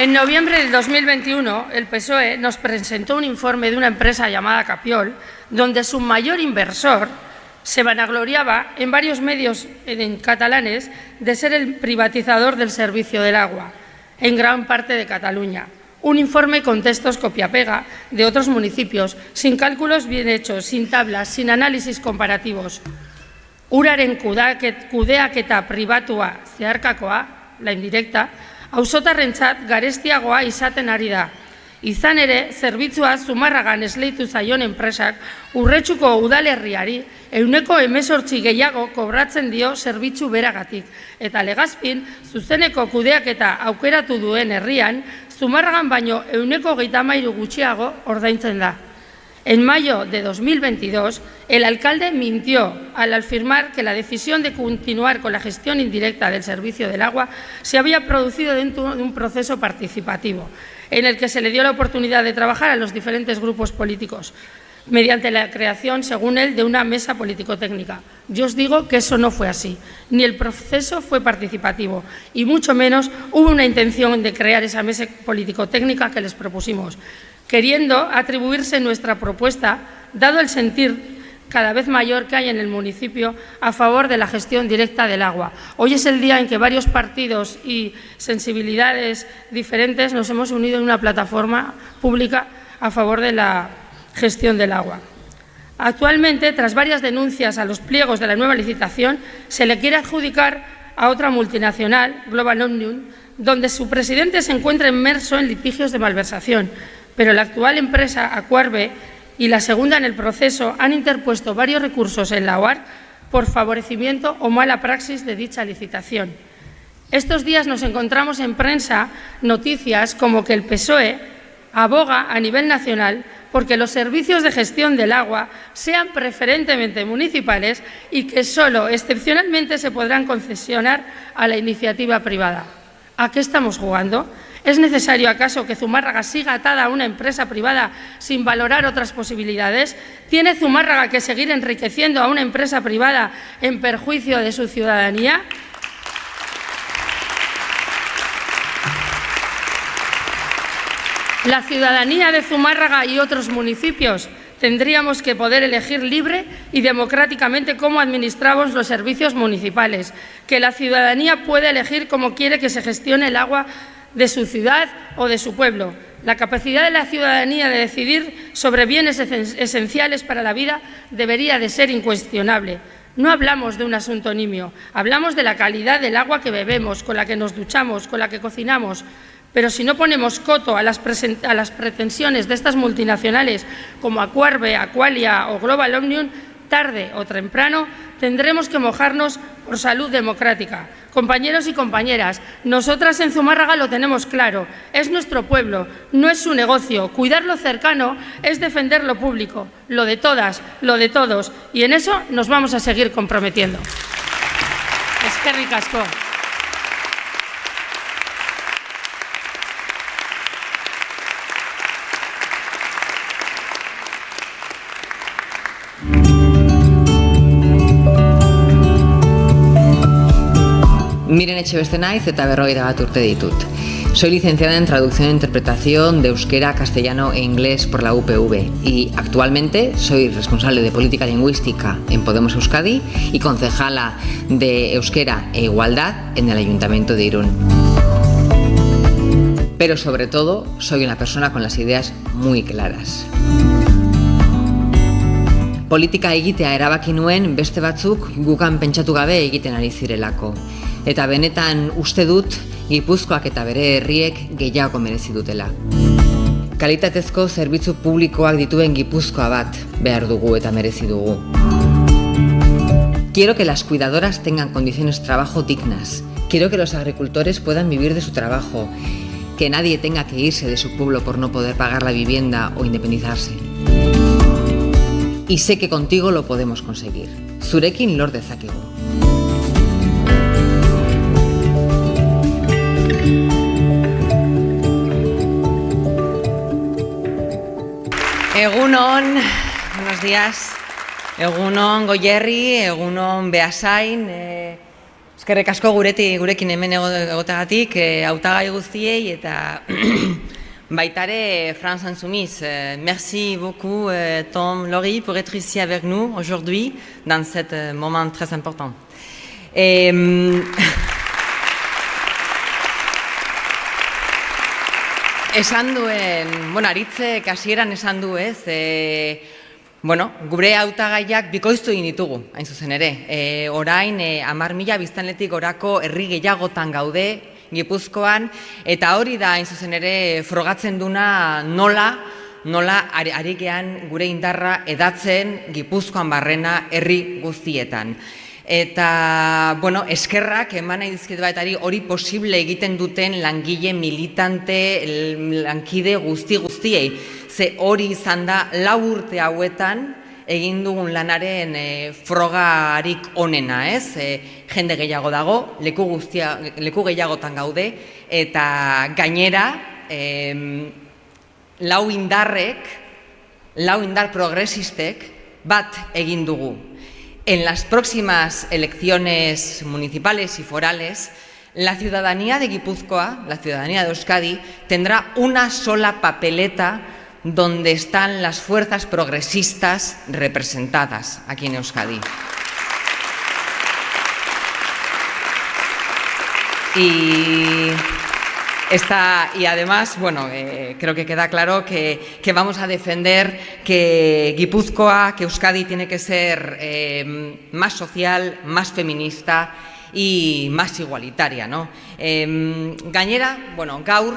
En noviembre de 2021, el PSOE nos presentó un informe de una empresa llamada Capiol, donde su mayor inversor se vanagloriaba en varios medios en catalanes de ser el privatizador del servicio del agua en gran parte de Cataluña. Un informe con textos copia-pega de otros municipios, sin cálculos bien hechos, sin tablas, sin análisis comparativos. Uraren kudeaketa privatua zeharkakoa, la indirecta, auzotarrentzat garestiagoa izaten ari da. Izan ere, zerbitzua zumarragan esleitu zaion enpresak urretsuko udalerriari euneko emesortzi gehiago kobratzen dio zerbitzu beragatik. Eta legazpin, zuzeneko kudeak eta aukeratu duen herrian, zumarragan baino euneko geitamairu gutxiago ordaintzen da. En mayo de 2022, el alcalde mintió al afirmar que la decisión de continuar con la gestión indirecta del servicio del agua se había producido dentro de un proceso participativo, en el que se le dio la oportunidad de trabajar a los diferentes grupos políticos, mediante la creación, según él, de una mesa político-técnica. Yo os digo que eso no fue así, ni el proceso fue participativo, y mucho menos hubo una intención de crear esa mesa político-técnica que les propusimos queriendo atribuirse nuestra propuesta, dado el sentir cada vez mayor que hay en el municipio a favor de la gestión directa del agua. Hoy es el día en que varios partidos y sensibilidades diferentes nos hemos unido en una plataforma pública a favor de la gestión del agua. Actualmente, tras varias denuncias a los pliegos de la nueva licitación, se le quiere adjudicar a otra multinacional, Global Omnium, donde su presidente se encuentra inmerso en litigios de malversación, pero la actual empresa Acuarbe y la segunda en el proceso han interpuesto varios recursos en la OAR por favorecimiento o mala praxis de dicha licitación. Estos días nos encontramos en prensa noticias como que el PSOE aboga a nivel nacional porque los servicios de gestión del agua sean preferentemente municipales y que solo excepcionalmente se podrán concesionar a la iniciativa privada. ¿A qué estamos jugando? ¿Es necesario acaso que Zumárraga siga atada a una empresa privada sin valorar otras posibilidades? ¿Tiene Zumárraga que seguir enriqueciendo a una empresa privada en perjuicio de su ciudadanía? La ciudadanía de Zumárraga y otros municipios tendríamos que poder elegir libre y democráticamente cómo administramos los servicios municipales, que la ciudadanía puede elegir cómo quiere que se gestione el agua de su ciudad o de su pueblo. La capacidad de la ciudadanía de decidir sobre bienes esenciales para la vida debería de ser incuestionable. No hablamos de un asunto nimio, hablamos de la calidad del agua que bebemos, con la que nos duchamos, con la que cocinamos. Pero si no ponemos coto a las, pretensiones de estas multinacionales como Acuarbe, Aqualia o Global Omnium, tarde o temprano tendremos que mojarnos por salud democrática. Compañeros y compañeras, nosotras en Zumárraga lo tenemos claro, es nuestro pueblo, no es su negocio. Cuidar lo cercano es defender lo público, lo de todas, lo de todos, y en eso nos vamos a seguir comprometiendo. Es que. Miren Echeveste naiz eta berrogeita bat urte ditut. Soy licenciada en Traducción e Interpretación de Euskera, Castellano e Inglés por la UPV y actualmente soy responsable de Política Lingüística en Podemos Euskadi y concejala de Euskera e Igualdad en el Ayuntamiento de Irún. Pero sobre todo soy una persona con las ideas muy claras. Politika egitea erabaki nuen beste batzuk gukan pentsatu gabe egiten ari zirelako eta benetan uste dut Gipuzkoak eta bere herriek gehiago merezi dutela. Kalitatezko zerbitzu publikoak dituen Gipuzkoa bat behar dugu eta merezi dugu. Quiero que las cuidadoras tengan condiciones de trabajo dignas. Quiero que los agricultores puedan vivir de su trabajo. Que nadie tenga que irse de su pueblo por no poder pagar la vivienda o independizarse. Y sé que contigo lo podemos conseguir. Zurekin lor dezakegu. Egunon, buenos días. Egunon Goyerri, Egunon Beasain, eh, Eskerrik asko gureti, gurekin hemen egotegatik, e, hautagai guztiei eta baitare France Insoumise. Euh, merci beaucoup euh, Tom Laurie pour être ici avec nous aujourd'hui dans ce euh, moment très important. Et, esan duen, bueno, aritze kasieran esan du ez, e, bueno, gure hautagaiak bikoiztu egin ditugu, hain zuzen ere. E, orain, e, amar mila biztanletik orako herri gehiagotan gaude, Gipuzkoan, eta hori da, hain zuzen ere, frogatzen duna nola, nola ari gure indarra edatzen Gipuzkoan barrena herri guztietan. Eta, bueno, eskerrak eman nahi dizkit baetari hori posible egiten duten langile militante, lankide guzti guztiei. Ze hori izan da lau urte hauetan egin dugun lanaren e, frogarik onena, ez? E, jende gehiago dago, leku, guztia, leku gehiagotan gaude, eta gainera, e, lau indarrek, lau indar progresistek, bat egin dugu, En las próximas elecciones municipales y forales, la ciudadanía de Guipúzcoa, la ciudadanía de Euskadi, tendrá una sola papeleta donde están las fuerzas progresistas representadas aquí en Euskadi. Y Está, y además, bueno, eh, creo que queda claro que, vamos a defender que Guipúzcoa, que Euskadi tiene que ser eh, más social, más feminista y más igualitaria. ¿no? Eh, gainera, bueno, gaur,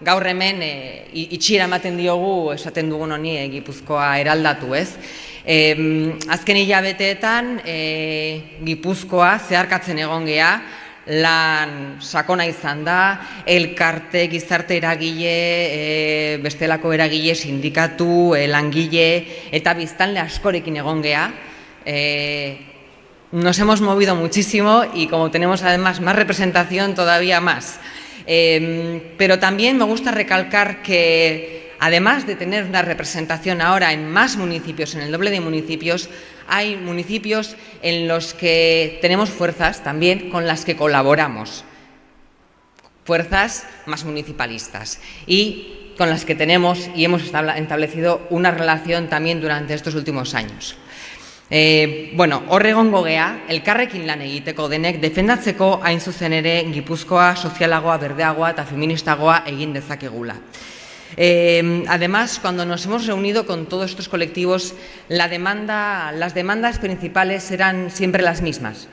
gaur hemen e, itxira ematen diogu esaten dugun honi e, Gipuzkoa eraldatu, ez? E, azken hilabeteetan e, Gipuzkoa zeharkatzen egon gea, lan sakona izan da, elkarte, gizarte eragile, e, bestelako eragile, sindikatu, e, langile, eta biztanle askorekin egon geha. E, nos hemos movido muchísimo y como tenemos además más representación, todavía más. Eh, pero también me gusta recalcar que además de tener una representación ahora en más municipios, en el doble de municipios, hay municipios en los que tenemos fuerzas también con las que colaboramos, fuerzas más municipalistas y con las que tenemos y hemos establecido una relación también durante estos últimos años. E, bueno, horre gongo gea, elkarrekin lan egiteko denek, defendatzeko hain zuzen ere gipuzkoa, sozialagoa, berdeagoa eta feministagoa egin dezakegula. Eh, además, cuando nos hemos reunido con todos estos colectivos, las demandas principales eran siempre las mismas.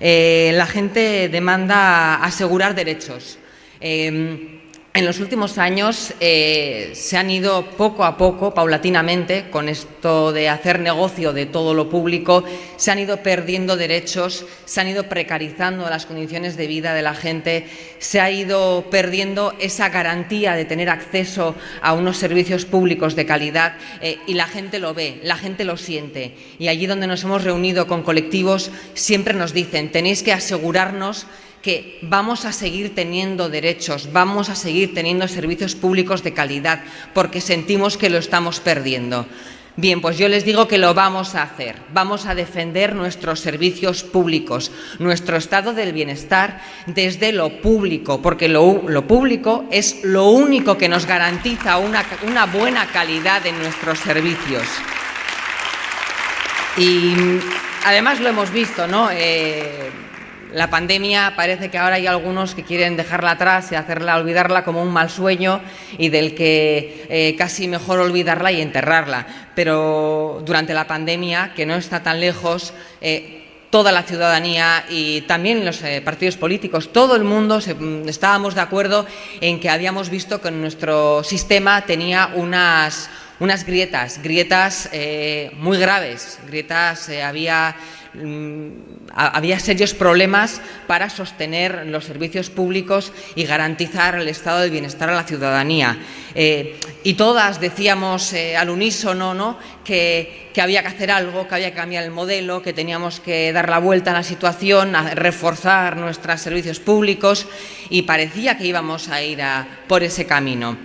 Eh, la gente demanda asegurar derechos. Eh, en los últimos años eh, se han ido poco a poco, paulatinamente, con esto de hacer negocio de todo lo público, se han ido perdiendo derechos, se han ido precarizando las condiciones de vida de la gente, se ha ido perdiendo esa garantía de tener acceso a unos servicios públicos de calidad eh, y la gente lo ve, la gente lo siente. Y allí donde nos hemos reunido con colectivos siempre nos dicen, tenéis que asegurarnos que vamos a seguir teniendo derechos, vamos a seguir teniendo servicios públicos de calidad, porque sentimos que lo estamos perdiendo. Bien, pues yo les digo que lo vamos a hacer. Vamos a defender nuestros servicios públicos, nuestro estado del bienestar desde lo público, porque lo, público es lo único que nos garantiza una, buena calidad en nuestros servicios. Y además lo hemos visto, ¿no? Eh, la pandemia parece que ahora hay algunos que quieren dejarla atrás y hacerla olvidarla como un mal sueño y del que eh, casi mejor olvidarla y enterrarla. Pero durante la pandemia, que no está tan lejos, eh, toda la ciudadanía y también los eh, partidos políticos, todo el mundo mm, estábamos de acuerdo en que habíamos visto que nuestro sistema tenía unas, unas grietas, grietas muy graves, grietas, había había serios problemas para sostener los servicios públicos y garantizar el estado de bienestar a la ciudadanía. Eh, y todas decíamos eh, al unísono ¿no? que, había que hacer algo, que había que cambiar el modelo, que teníamos que dar la vuelta a la situación, a reforzar nuestros servicios públicos y parecía que íbamos a ir por ese camino.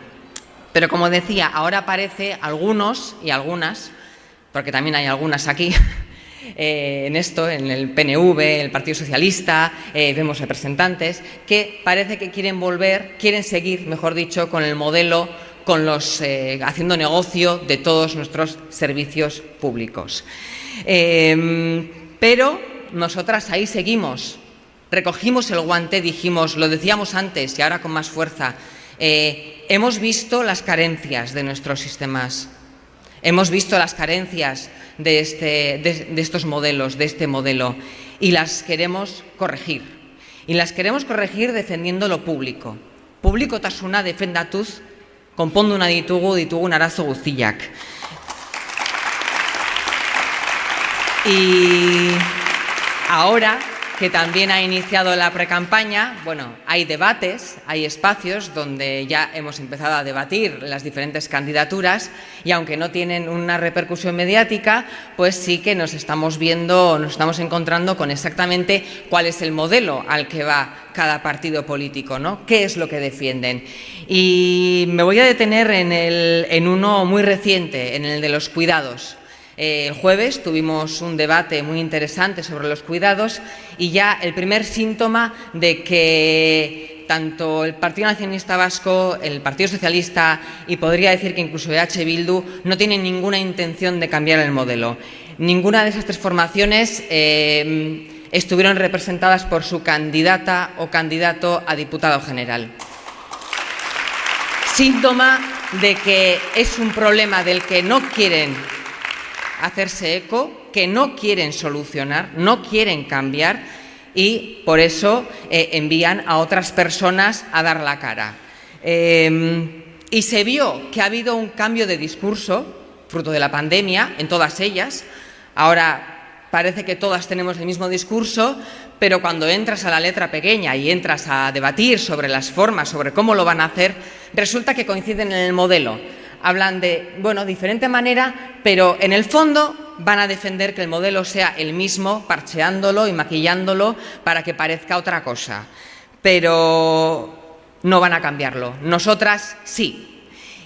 Pero como decía, ahora parece algunos y algunas, porque también hay algunas aquí, eh, en esto, en el PNV, en el Partido Socialista, eh, vemos representantes que parece que quieren volver, quieren seguir, mejor dicho, con el modelo con los eh, haciendo negocio de todos nuestros servicios públicos. pero nosotras ahí seguimos. Recogimos el guante, dijimos, lo decíamos antes y ahora con más fuerza. hemos visto las carencias de nuestros sistemas. Hemos visto las carencias de, este, de, estos modelos, de este modelo, y las queremos corregir. Y las queremos corregir defendiendo lo público. Público tasuna defendatuz, una ditugu, ditugu arazo guztiak. Y ahora que también ha iniciado la precampaña, bueno, hay debates, hay espacios donde ya hemos empezado a debatir las diferentes candidaturas y aunque no tienen una repercusión mediática, pues sí que nos estamos viendo, nos estamos encontrando con exactamente cuál es el modelo al que va cada partido político, ¿no? ¿Qué es lo que defienden? Y me voy a detener en, el, en uno muy reciente, en el de los cuidados. Eh, el jueves tuvimos un debate muy interesante sobre los cuidados y ya el primer síntoma de que tanto el Partido Nacionalista Vasco, el Partido Socialista y podría decir que incluso EH Bildu no tienen ninguna intención de cambiar el modelo. Ninguna de esas tres formaciones eh, estuvieron representadas por su candidata o candidato a diputado general. Síntoma de que es un problema del que no quieren hacerse eco, que no quieren solucionar, no quieren cambiar y por eso eh, envían a otras personas a dar la cara. Em, y se vio que ha habido un cambio de discurso, fruto de la pandemia, en todas ellas. Ahora parece que todas tenemos el mismo discurso, pero cuando entras a la letra pequeña y entras a debatir sobre las formas, sobre cómo lo van a hacer, resulta que coinciden en el modelo hablan de, bueno, diferente manera, pero en el fondo van a defender que el modelo sea el mismo, parcheándolo y maquillándolo para que parezca otra cosa. Pero no van a cambiarlo. Nosotras sí.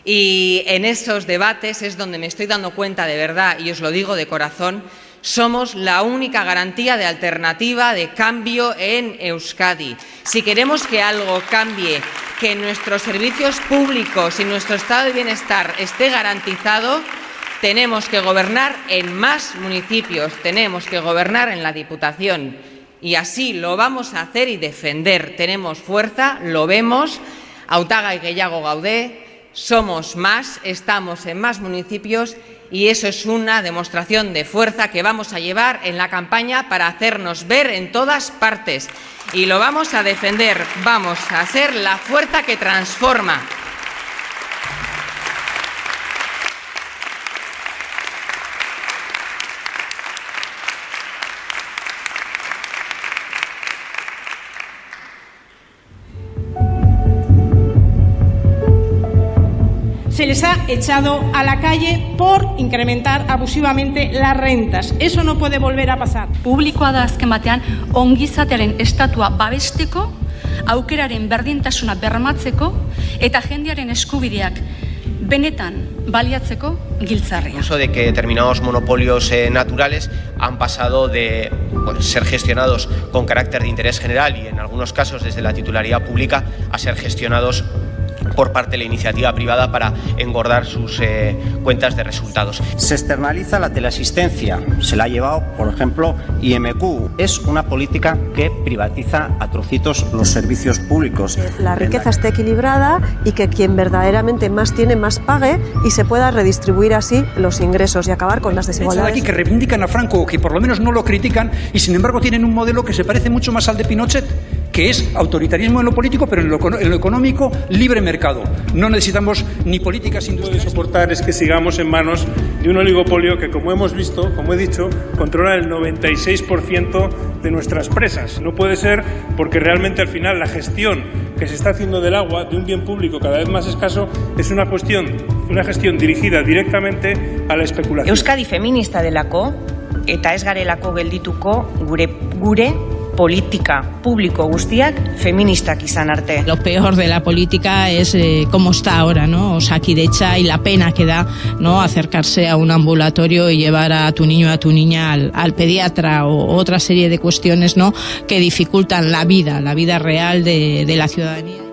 Y en esos debates es donde me estoy dando cuenta de verdad, y os lo digo de corazón, somos la única garantía de alternativa, de cambio en Euskadi. Si queremos que algo cambie, que nuestros servicios públicos y nuestro estado de bienestar esté garantizado, tenemos que gobernar en más municipios, tenemos que gobernar en la Diputación. Y así lo vamos a hacer y defender. Tenemos fuerza, lo vemos. Autaga y Guellago Gaudé, somos más, estamos en más municipios y eso es una demostración de fuerza que vamos a llevar en la campaña para hacernos ver en todas partes. Y lo vamos a defender, vamos a ser la fuerza que transforma. Ha echado a la calle por incrementar abusivamente las rentas. Eso no puede volver a pasar. Publikoa da azken batean ongizatearen estatua babesteko, aukeraren berdintasuna bermatzeko eta jendearen eskubideak benetan baliatzeko giltzarria. Uso de que determinados monopolios eh, naturales han pasado de pues, ser gestionados con carácter de interés general y en algunos casos desde la titularidad pública a ser gestionados por parte de la iniciativa privada para engordar sus eh, cuentas de resultados. Se externaliza la teleasistencia, se la ha llevado, por ejemplo, IMQ. Es una política que privatiza a trocitos los servicios públicos. La riqueza esté equilibrada y que quien verdaderamente más tiene más pague y se pueda redistribuir así los ingresos y acabar con las desigualdades. aquí que reivindican a Franco, que por lo menos no lo critican y sin embargo tienen un modelo que se parece mucho más al de Pinochet que es autoritarismo en lo político, pero en lo, económico, libre mercado. No necesitamos ni políticas industriales. Lo que soportar es que sigamos en manos de un oligopolio que, como hemos visto, como he dicho, controla el 96% de nuestras presas. No puede ser porque realmente al final la gestión que se está haciendo del agua, de un bien público cada vez más escaso, es una cuestión, una gestión dirigida directamente a la especulación. Euskadi feminista delako eta ez garelako geldituko gure gure politika publiko guztiak feministak izan arte. Lo peor de la política es eh, cómo está ahora, ¿no? Osakidecha y la pena que da, ¿no? Acercarse a un ambulatorio y llevar a tu niño a tu niña al, pediatra o otra serie de cuestiones, ¿no? Que dificultan la vida, la vida real de la ciudadanía.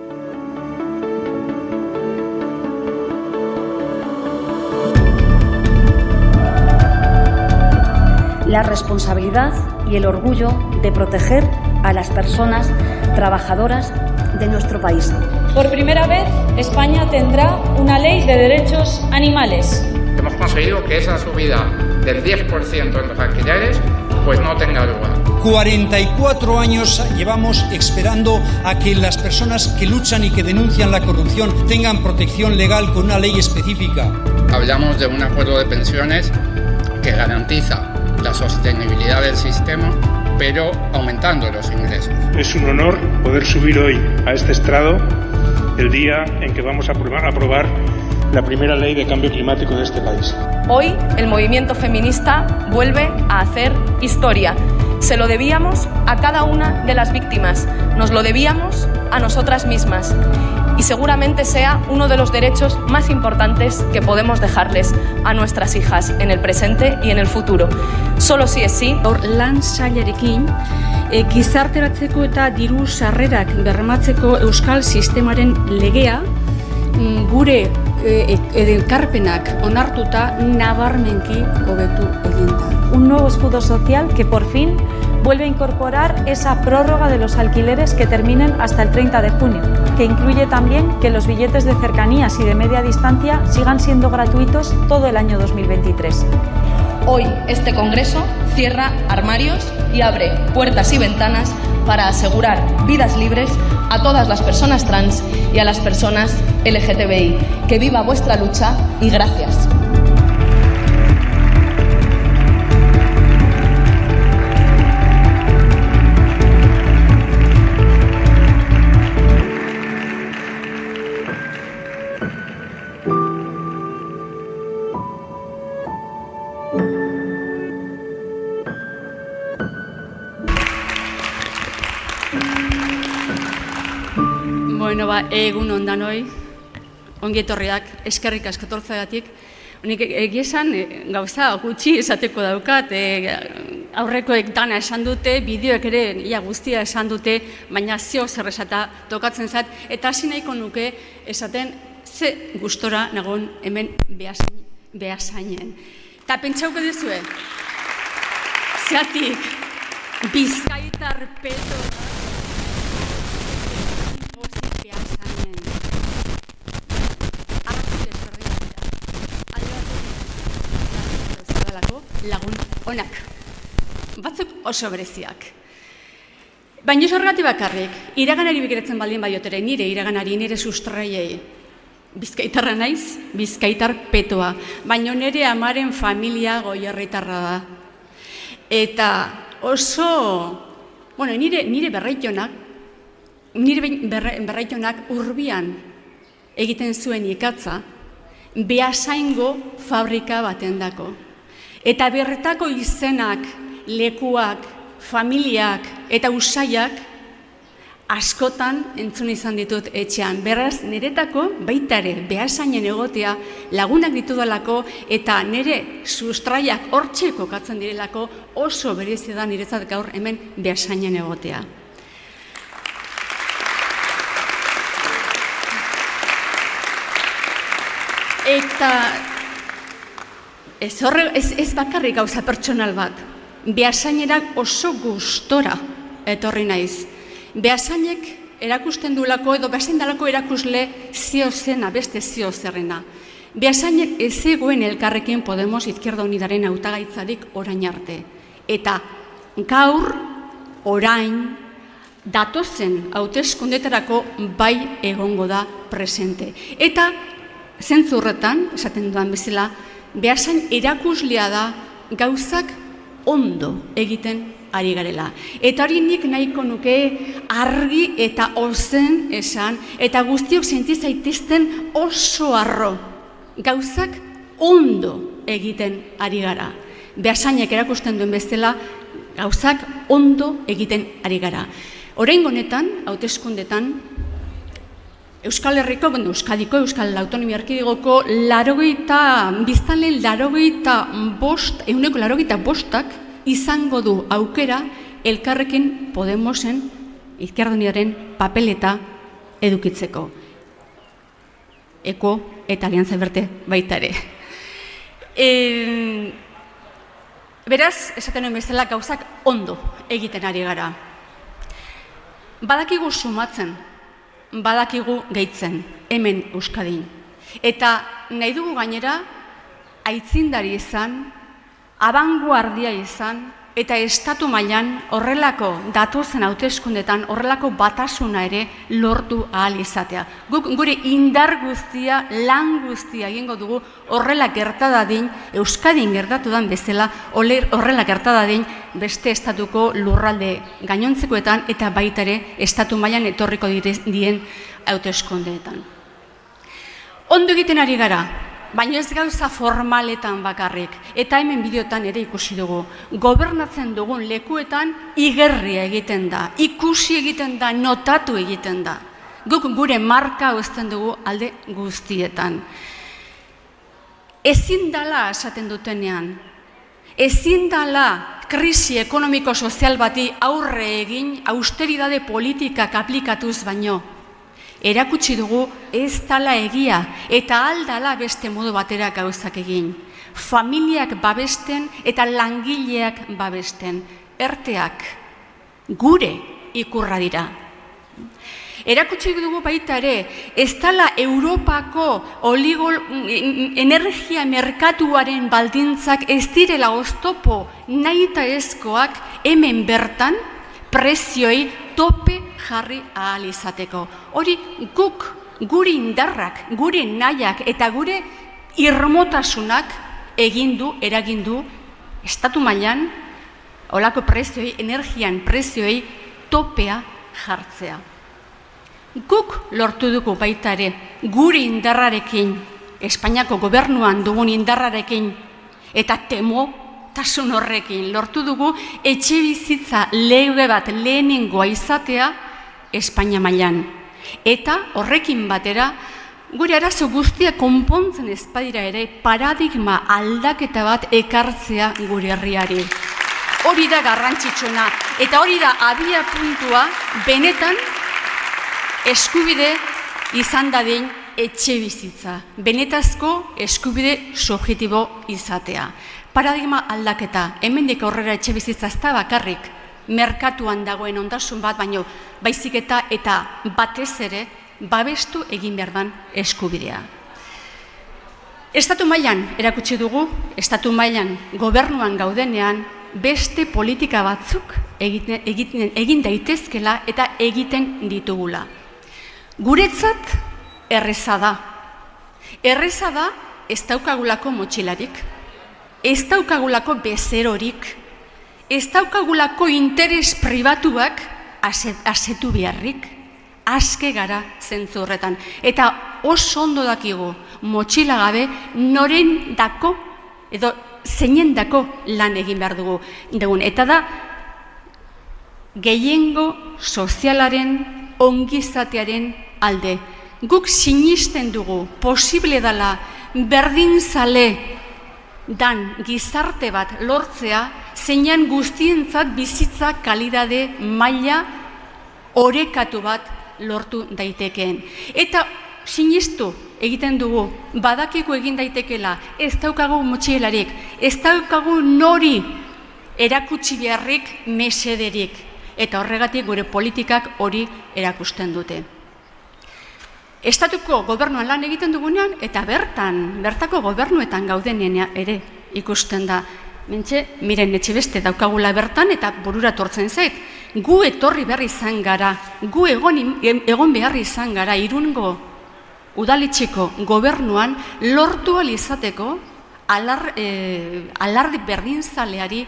La responsabilidad y el orgullo de proteger a las personas trabajadoras de nuestro país. Por primera vez, España tendrá una ley de derechos animales. Hemos conseguido que esa subida del 10% en los alquileres pues no tenga lugar. 44 años llevamos esperando a que las personas que luchan y que denuncian la corrupción tengan protección legal con una ley específica. Hablamos de un acuerdo de pensiones que garantiza la sostenibilidad del sistema, pero aumentando los ingresos. Es un honor poder subir hoy a este estrado el día en que vamos a aprobar, aprobar la primera ley de cambio climático de este país. Hoy el movimiento feminista vuelve a hacer historia. Se lo debíamos a cada una de las víctimas, nos lo debíamos a nosotras mismas y seguramente sea uno de los derechos más importantes que podemos dejarles a nuestras hijas en el presente y en el futuro. Solo si es sí. Lan sailarekin e, gizarteratzeko eta diru sarrerak bermatzeko euskal sistemaren legea mm, gure e, edelkarpenak onartuta nabarmenki hobetu egin da. Un nuevo escudo social que por fin vuelve a incorporar esa prórroga de los alquileres que terminen hasta el 30 de junio, que incluye también que los billetes de cercanías y de media distancia sigan siendo gratuitos todo el año 2023. Hoy este Congreso cierra armarios y abre puertas y ventanas para asegurar vidas libres a todas las personas trans y a las personas LGTBI. Que viva vuestra lucha y gracias. Ba, egun ondan hoi, ongi etorriak, eskerrik asko tortzeagatik. Nik egia esan, e, gauza gutxi esateko daukat, e, aurrekoek dana esan dute, bideoek ere ia guztia esan dute, baina zio zer esata tokatzen zat, eta hasi nahiko nuke esaten ze gustora nagon hemen behasain, behasainen. Eta pentsauko duzue, zeatik, bizkaitar peto, lagun onak. Batzuk oso bereziak. Baina horregati bakarrik, iraganari begiratzen baldin baiotere, nire iraganari, nire sustraiei, bizkaitarra naiz, bizkaitar petoa, baina nire amaren familia goierritarra da. Eta oso, bueno, nire, nire berreitionak, nire berreitionak urbian egiten zuen ikatza, behasaingo fabrika baten dako. Eta berretako izenak, lekuak, familiak eta usaiak askotan entzun izan ditut etxean. Beraz, niretako baita ere behasainen egotea lagunak ditudalako eta nire sustraiak hortxe kokatzen direlako oso berezi da niretzat gaur hemen behasainen egotea. Eta ez, horre, ez, ez bakarrik gauza pertsonal bat, behasainerak oso gustora etorri naiz. Behasainek erakusten duelako edo behasain dalako erakusle zio zena, beste zio zerrena. Behasainek ez egoen elkarrekin Podemos Izquierda Unidaren autagaitzarik orain arte. Eta gaur, orain, datozen hauteskundetarako bai egongo da presente. Eta zentzurretan, esaten duan bezala, behasain erakuslea da gauzak ondo egiten ari garela. Eta hori nik nahiko nuke argi eta ozen esan, eta guztiok sentizaitizten oso arro. Gauzak ondo egiten ari gara. Behasainek erakusten duen bezala, gauzak ondo egiten ari gara. Orain honetan, hauteskundetan, Euskal Herriko, bueno, Euskadiko, Euskal Autonomia Erkidegoko, larogeita, biztanle larogeita bost, euneko larogeita bostak izango du aukera elkarrekin Podemosen izkierduniaren papeleta edukitzeko. Eko eta alianza berte baita ere. E, beraz, esaten nuen bezala gauzak ondo egiten ari gara. Badakigu sumatzen, badakigu gehitzen, hemen Euskadin. Eta nahi dugu gainera, aitzindari izan, abanguardia izan, eta estatu mailan horrelako datozen hauteskundetan horrelako batasuna ere lortu ahal izatea. Guk gure indar guztia, lan guztia egingo dugu horrela gertadadin, Euskadin gertatu dan bezala, horrela gertadadin beste estatuko lurralde gainontzekoetan eta baita ere estatu mailan etorriko dien hauteskundeetan. Ondo egiten ari gara, baina ez gauza formaletan bakarrik. Eta hemen bideotan ere ikusi dugu. Gobernatzen dugun lekuetan igerria egiten da, ikusi egiten da, notatu egiten da. Guk gure marka uzten dugu alde guztietan. Ezin dala esaten dutenean, ezin dala krisi ekonomiko-sozial bati aurre egin austeridade politikak aplikatuz baino, erakutsi dugu ez dala egia eta aldala beste modu batera gauzak egin. Familiak babesten eta langileak babesten. Erteak gure ikurra dira. Erakutsi dugu baita ere, ez dala Europako oligol, energia merkatuaren baldintzak ez direla oztopo nahi ezkoak hemen bertan prezioi tope jarri ahal izateko. Hori guk, gure indarrak, gure nahiak eta gure irmotasunak egindu, eragindu, estatu mailan olako prezioi, energian prezioi topea jartzea. Guk lortu dugu baita ere, gure indarrarekin, Espainiako gobernuan dugun indarrarekin, eta temo tasun horrekin lortu dugu etxe bizitza lege bat lehenengoa izatea Espainia mailan. Eta horrekin batera, gure arazo guztia konpontzen ezpadira ere paradigma aldaketa bat ekartzea gure herriari. Hori da garrantzitsuna eta hori da abia puntua benetan eskubide izan dadin etxe bizitza. Benetazko eskubide subjetibo izatea. Paradigma aldaketa, hemendik aurrera etxe bizitza ez da bakarrik, merkatuan dagoen ondasun bat, baino baizik eta eta batez ere babestu egin behar dan eskubidea. Estatu mailan erakutsi dugu, estatu mailan gobernuan gaudenean beste politika batzuk egiten, egiten, egin daitezkela eta egiten ditugula. Guretzat erreza da. Erreza da ez daukagulako motxilarik, ez daukagulako bezerorik, ez daukagulako interes pribatuak asetu beharrik, aske gara zentzu horretan. Eta oso ondo dakigu motxila gabe noren dako edo zeinen dako lan egin behar dugu. Degun. Eta da gehiengo sozialaren ongizatearen alde. Guk sinisten dugu posible dala berdin zale dan gizarte bat lortzea, zeinan guztientzat bizitza kalidade maila orekatu bat lortu daitekeen. Eta sinistu egiten dugu, badakiku egin daitekela, ez daukagu motxielarik, ez daukagu nori erakutsi beharrik mesederik. Eta horregatik gure politikak hori erakusten dute. Estatuko gobernuan lan egiten dugunean, eta bertan, bertako gobernuetan gaudenean ere ikusten da. Mentxe, miren etxe beste daukagula bertan eta burura tortzen zait. Gu etorri behar izan gara, gu egon, egon behar izan gara, irungo udalitxeko gobernuan lortu izateko alar, e, alardi berdin zaleari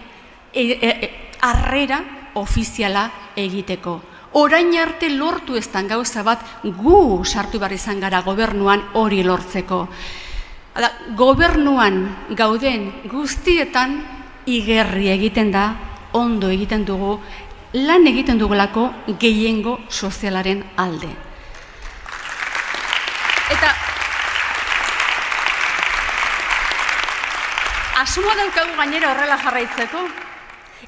e, e, e, arrera ofiziala egiteko orain arte lortu eztan gauza bat gu sartu behar izan gara gobernuan hori lortzeko. gobernuan gauden guztietan igerri egiten da ondo egiten dugu, lan egiten dugulako gehiengo sozialaren alde. Eta asmoa daukagu gainera horrela jarraitzeko,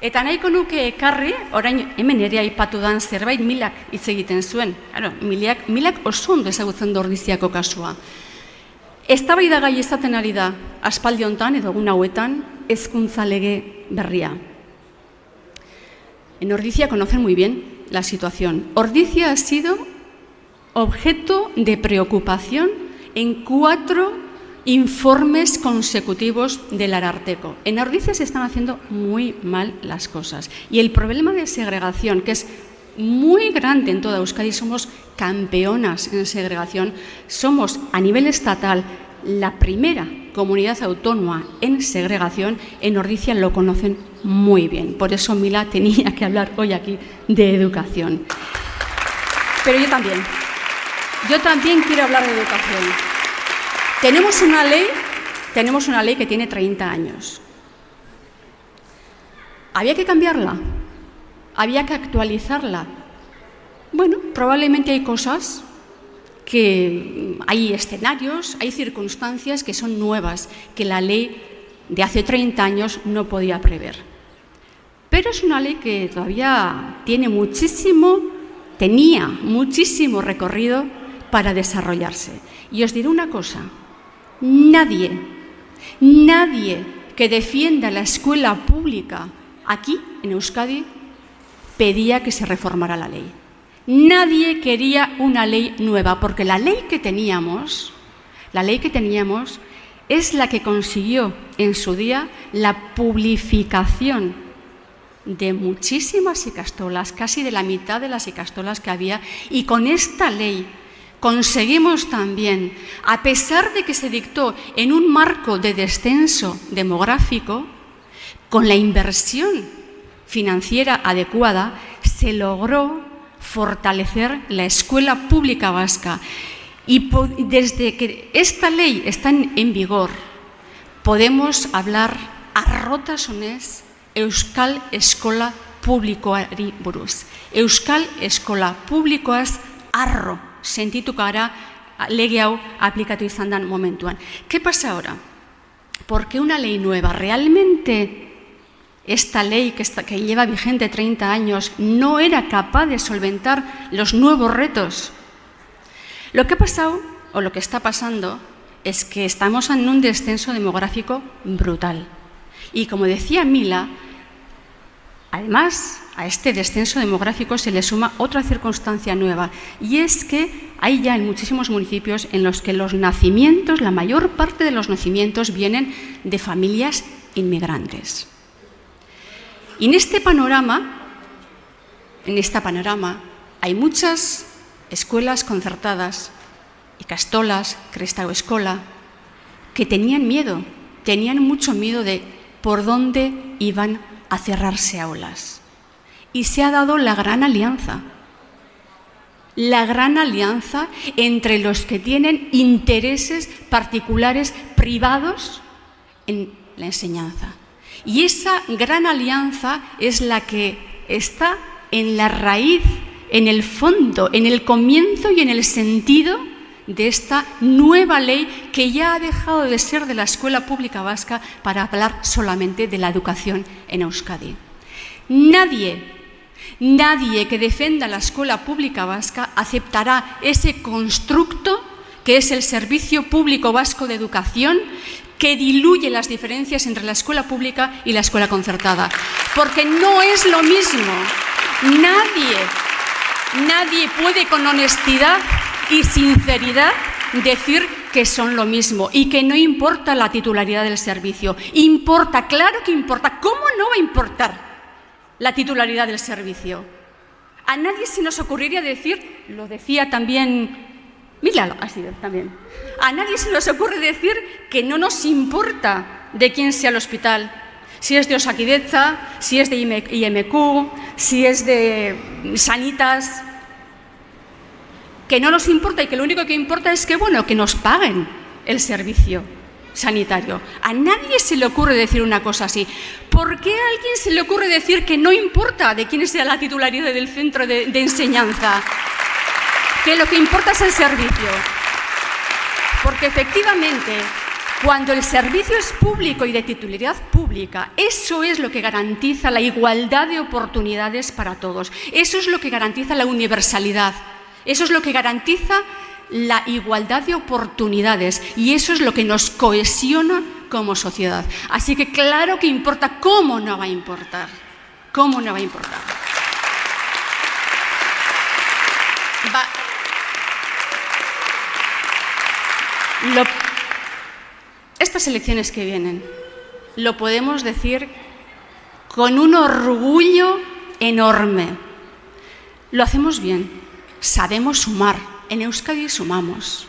Eta nahiko nuke ekarri, orain hemen ere aipatu dan zerbait milak hitz egiten zuen. Claro, milak, milak oso ondo ezagutzen du ordiziako kasua. Eztabaida gai izaten ari da aspaldi hontan edo egun hauetan hezkuntza lege berria. En Ordizia conocen muy bien la situación. Ordizia ha sido objeto de preocupación en cuatro informes consecutivos del Ararteco. En Ordizia se están haciendo muy mal las cosas. Y el problema de segregación, que es muy grande en toda Euskadi, somos campeonas en segregación, somos a nivel estatal la primera comunidad autónoma en segregación, en Ordizia lo conocen muy bien. Por eso Mila tenía que hablar hoy aquí de educación. Pero yo también, yo también quiero hablar de educación. Tenemos una ley, tenemos una ley que tiene 30 años. ¿Había que cambiarla? ¿Había que actualizarla? Bueno, probablemente hay cosas que hay escenarios, hay circunstancias que son nuevas, que la ley de hace 30 años no podía prever. Pero es una ley que todavía tiene muchísimo, tenía muchísimo recorrido para desarrollarse. Y os diré una cosa, Nadie, nadie que defienda la escuela pública aquí, en Euskadi, pedía que se reformara la ley. Nadie quería una ley nueva, porque la ley que teníamos, la ley que teníamos es la que consiguió en su día la publificación de muchísimas icastolas, casi de la mitad de las icastolas que había, y con esta ley conseguimos también, a pesar de que se dictó en un marco de descenso demográfico, con la inversión financiera adecuada, se logró fortalecer la escuela pública vasca. Y desde que esta ley está en vigor, podemos hablar a rotasonez Euskal Eskola Publikoari buruz. Euskal Eskola Publikoaz arro sentituko gara lege hau aplikatu izan dan momentuan. ¿Qué pasa ahora? Porque una ley nueva realmente esta ley que, está, que lleva vigente 30 años no era capaz de solventar los nuevos retos. Lo que ha pasado, o lo que está pasando, es que estamos en un descenso demográfico brutal. Y como decía Mila, además a este descenso demográfico se le suma otra circunstancia nueva y es que hay ya en muchísimos municipios en los que los nacimientos, la mayor parte de los nacimientos vienen de familias inmigrantes. Y en este panorama, en este panorama, hay muchas escuelas concertadas y castolas, cresta o escola, que tenían miedo, tenían mucho miedo de por dónde iban a cerrarse aulas y se ha dado la gran alianza. La gran alianza entre los que tienen intereses particulares privados en la enseñanza. Y esa gran alianza es la que está en la raíz, en el fondo, en el comienzo y en el sentido de esta nueva ley que ya ha dejado de ser de la escuela pública vasca para hablar solamente de la educación en Euskadi. Nadie Nadie que defenda la escuela pública vasca aceptará ese constructo que es el Servicio Público Vasco de Educación, que diluye las diferencias entre la escuela pública y la escuela concertada. Porque no es lo mismo. Nadie, nadie puede con honestidad y sinceridad decir que son lo mismo y que no importa la titularidad del servicio. Importa, claro que importa. ¿Cómo no va a importar? la titularidad del servicio. A nadie se nos ocurriría decir, lo decía también Mila ha sido también. A nadie se nos ocurre decir que no nos importa de quién sea el hospital, si es de Osaquideza, si es de IMQ, si es de Sanitas, que no nos importa y que lo único que importa es que, bueno, que nos paguen el servicio. sanitario. A nadie se le ocurre decir una cosa así. ¿Por qué a alguien se le ocurre decir que no importa de quién sea la titularidad del centro de, de enseñanza? Que lo que importa es el servicio. Porque efectivamente, cuando el servicio es público y de titularidad pública, eso es lo que garantiza la igualdad de oportunidades para todos. Eso es lo que garantiza la universalidad. Eso es lo que garantiza la igualdad de oportunidades y eso es lo que nos cohesiona como sociedad. Así que claro que importa, ¿cómo no va a importar? ¿Cómo no va a importar? Va- Lo- estas elecciones que vienen, lo podemos decir con un orgullo enorme. Lo hacemos bien, sabemos sumar. En Euskadi sumamos.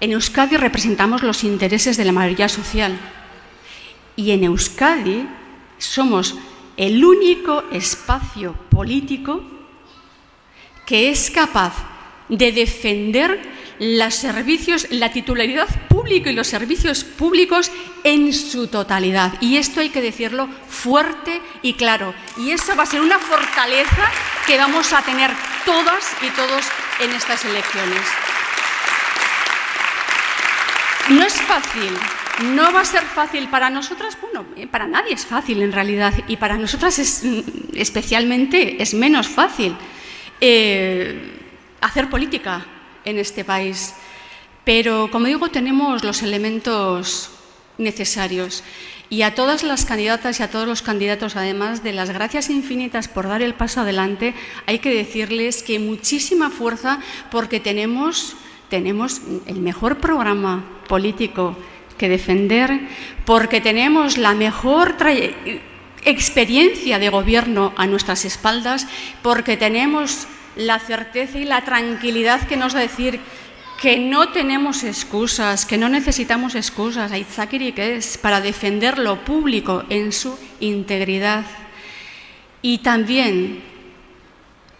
En Euskadi representamos los intereses de la mayoría social. Y en Euskadi somos el único espacio político que es capaz de defender los servicios, la titularidad pública y los servicios públicos en su totalidad. Y esto hay que decirlo fuerte y claro. Y eso va a ser una fortaleza que vamos a tener todas y todos en estas elecciones. No es fácil, no va a ser fácil para nosotras, bueno, eh, para nadie es fácil en realidad, y para nosotras es, mm, especialmente es menos fácil eh, hacer política en este país. Pero, como digo, tenemos los elementos necesarios. Y a todas las candidatas y a todos los candidatos, además de las gracias infinitas por dar el paso adelante, hay que decirles que muchísima fuerza porque tenemos, tenemos el mejor programa político que defender, porque tenemos la mejor experiencia de gobierno a nuestras espaldas, porque tenemos la certeza y la tranquilidad que nos da decir que no tenemos excusas, que no necesitamos excusas, Aitzakiri que es, para defender lo público en su integridad. Y también,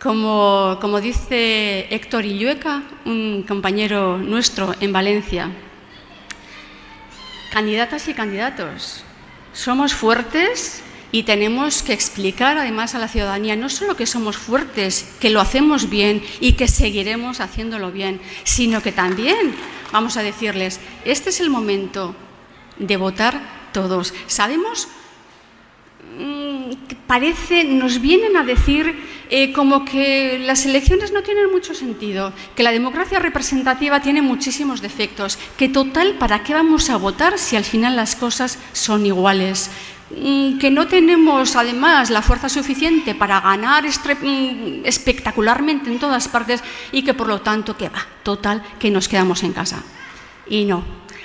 como, como dice Héctor Illueca, un compañero nuestro en Valencia, candidatas y candidatos, somos fuertes y tenemos que explicar además a la ciudadanía no solo que somos fuertes, que lo hacemos bien y que seguiremos haciéndolo bien, sino que también vamos a decirles, este es el momento de votar todos. Sabemos mm, parece, nos vienen a decir eh, como que las elecciones no tienen mucho sentido, que la democracia representativa tiene muchísimos defectos, que total, ¿para qué vamos a votar si al final las cosas son iguales? Mm, que no tenemos además la fuerza suficiente para ganar mm, espectacularmente en todas partes y que por lo tanto, que va, total, que nos quedamos en casa. Y no,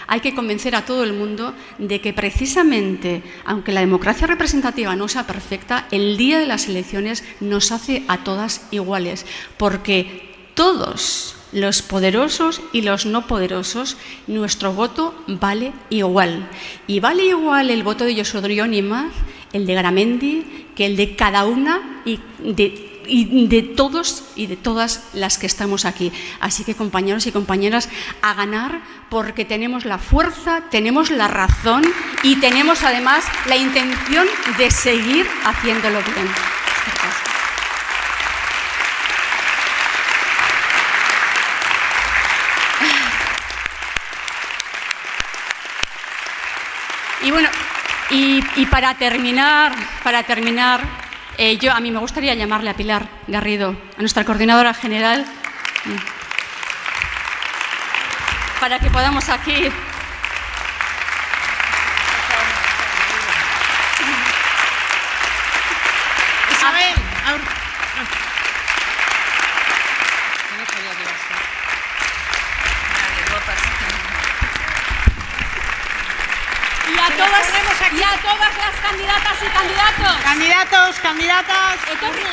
hay que convencer a todo el mundo de que precisamente, aunque la democracia representativa no sea perfecta, el día de las elecciones nos hace a todas iguales, porque todos los poderosos y los no poderosos, nuestro voto vale igual. Y vale igual el voto de Josodrión y el de Garamendi, que el de cada una y de y de todos y de todas las que estamos aquí. Así que compañeros y compañeras, a ganar porque tenemos la fuerza, tenemos la razón y tenemos además la intención de seguir haciéndolo bien. Y bueno, y, para terminar, para terminar, eh, yo a mí me gustaría llamarle a Pilar Garrido, a nuestra coordinadora general, mm, para que podamos aquí. Isabel, Y a todas, y a todas las candidatas y candidatos. Candidatos, candidatas. Etorri.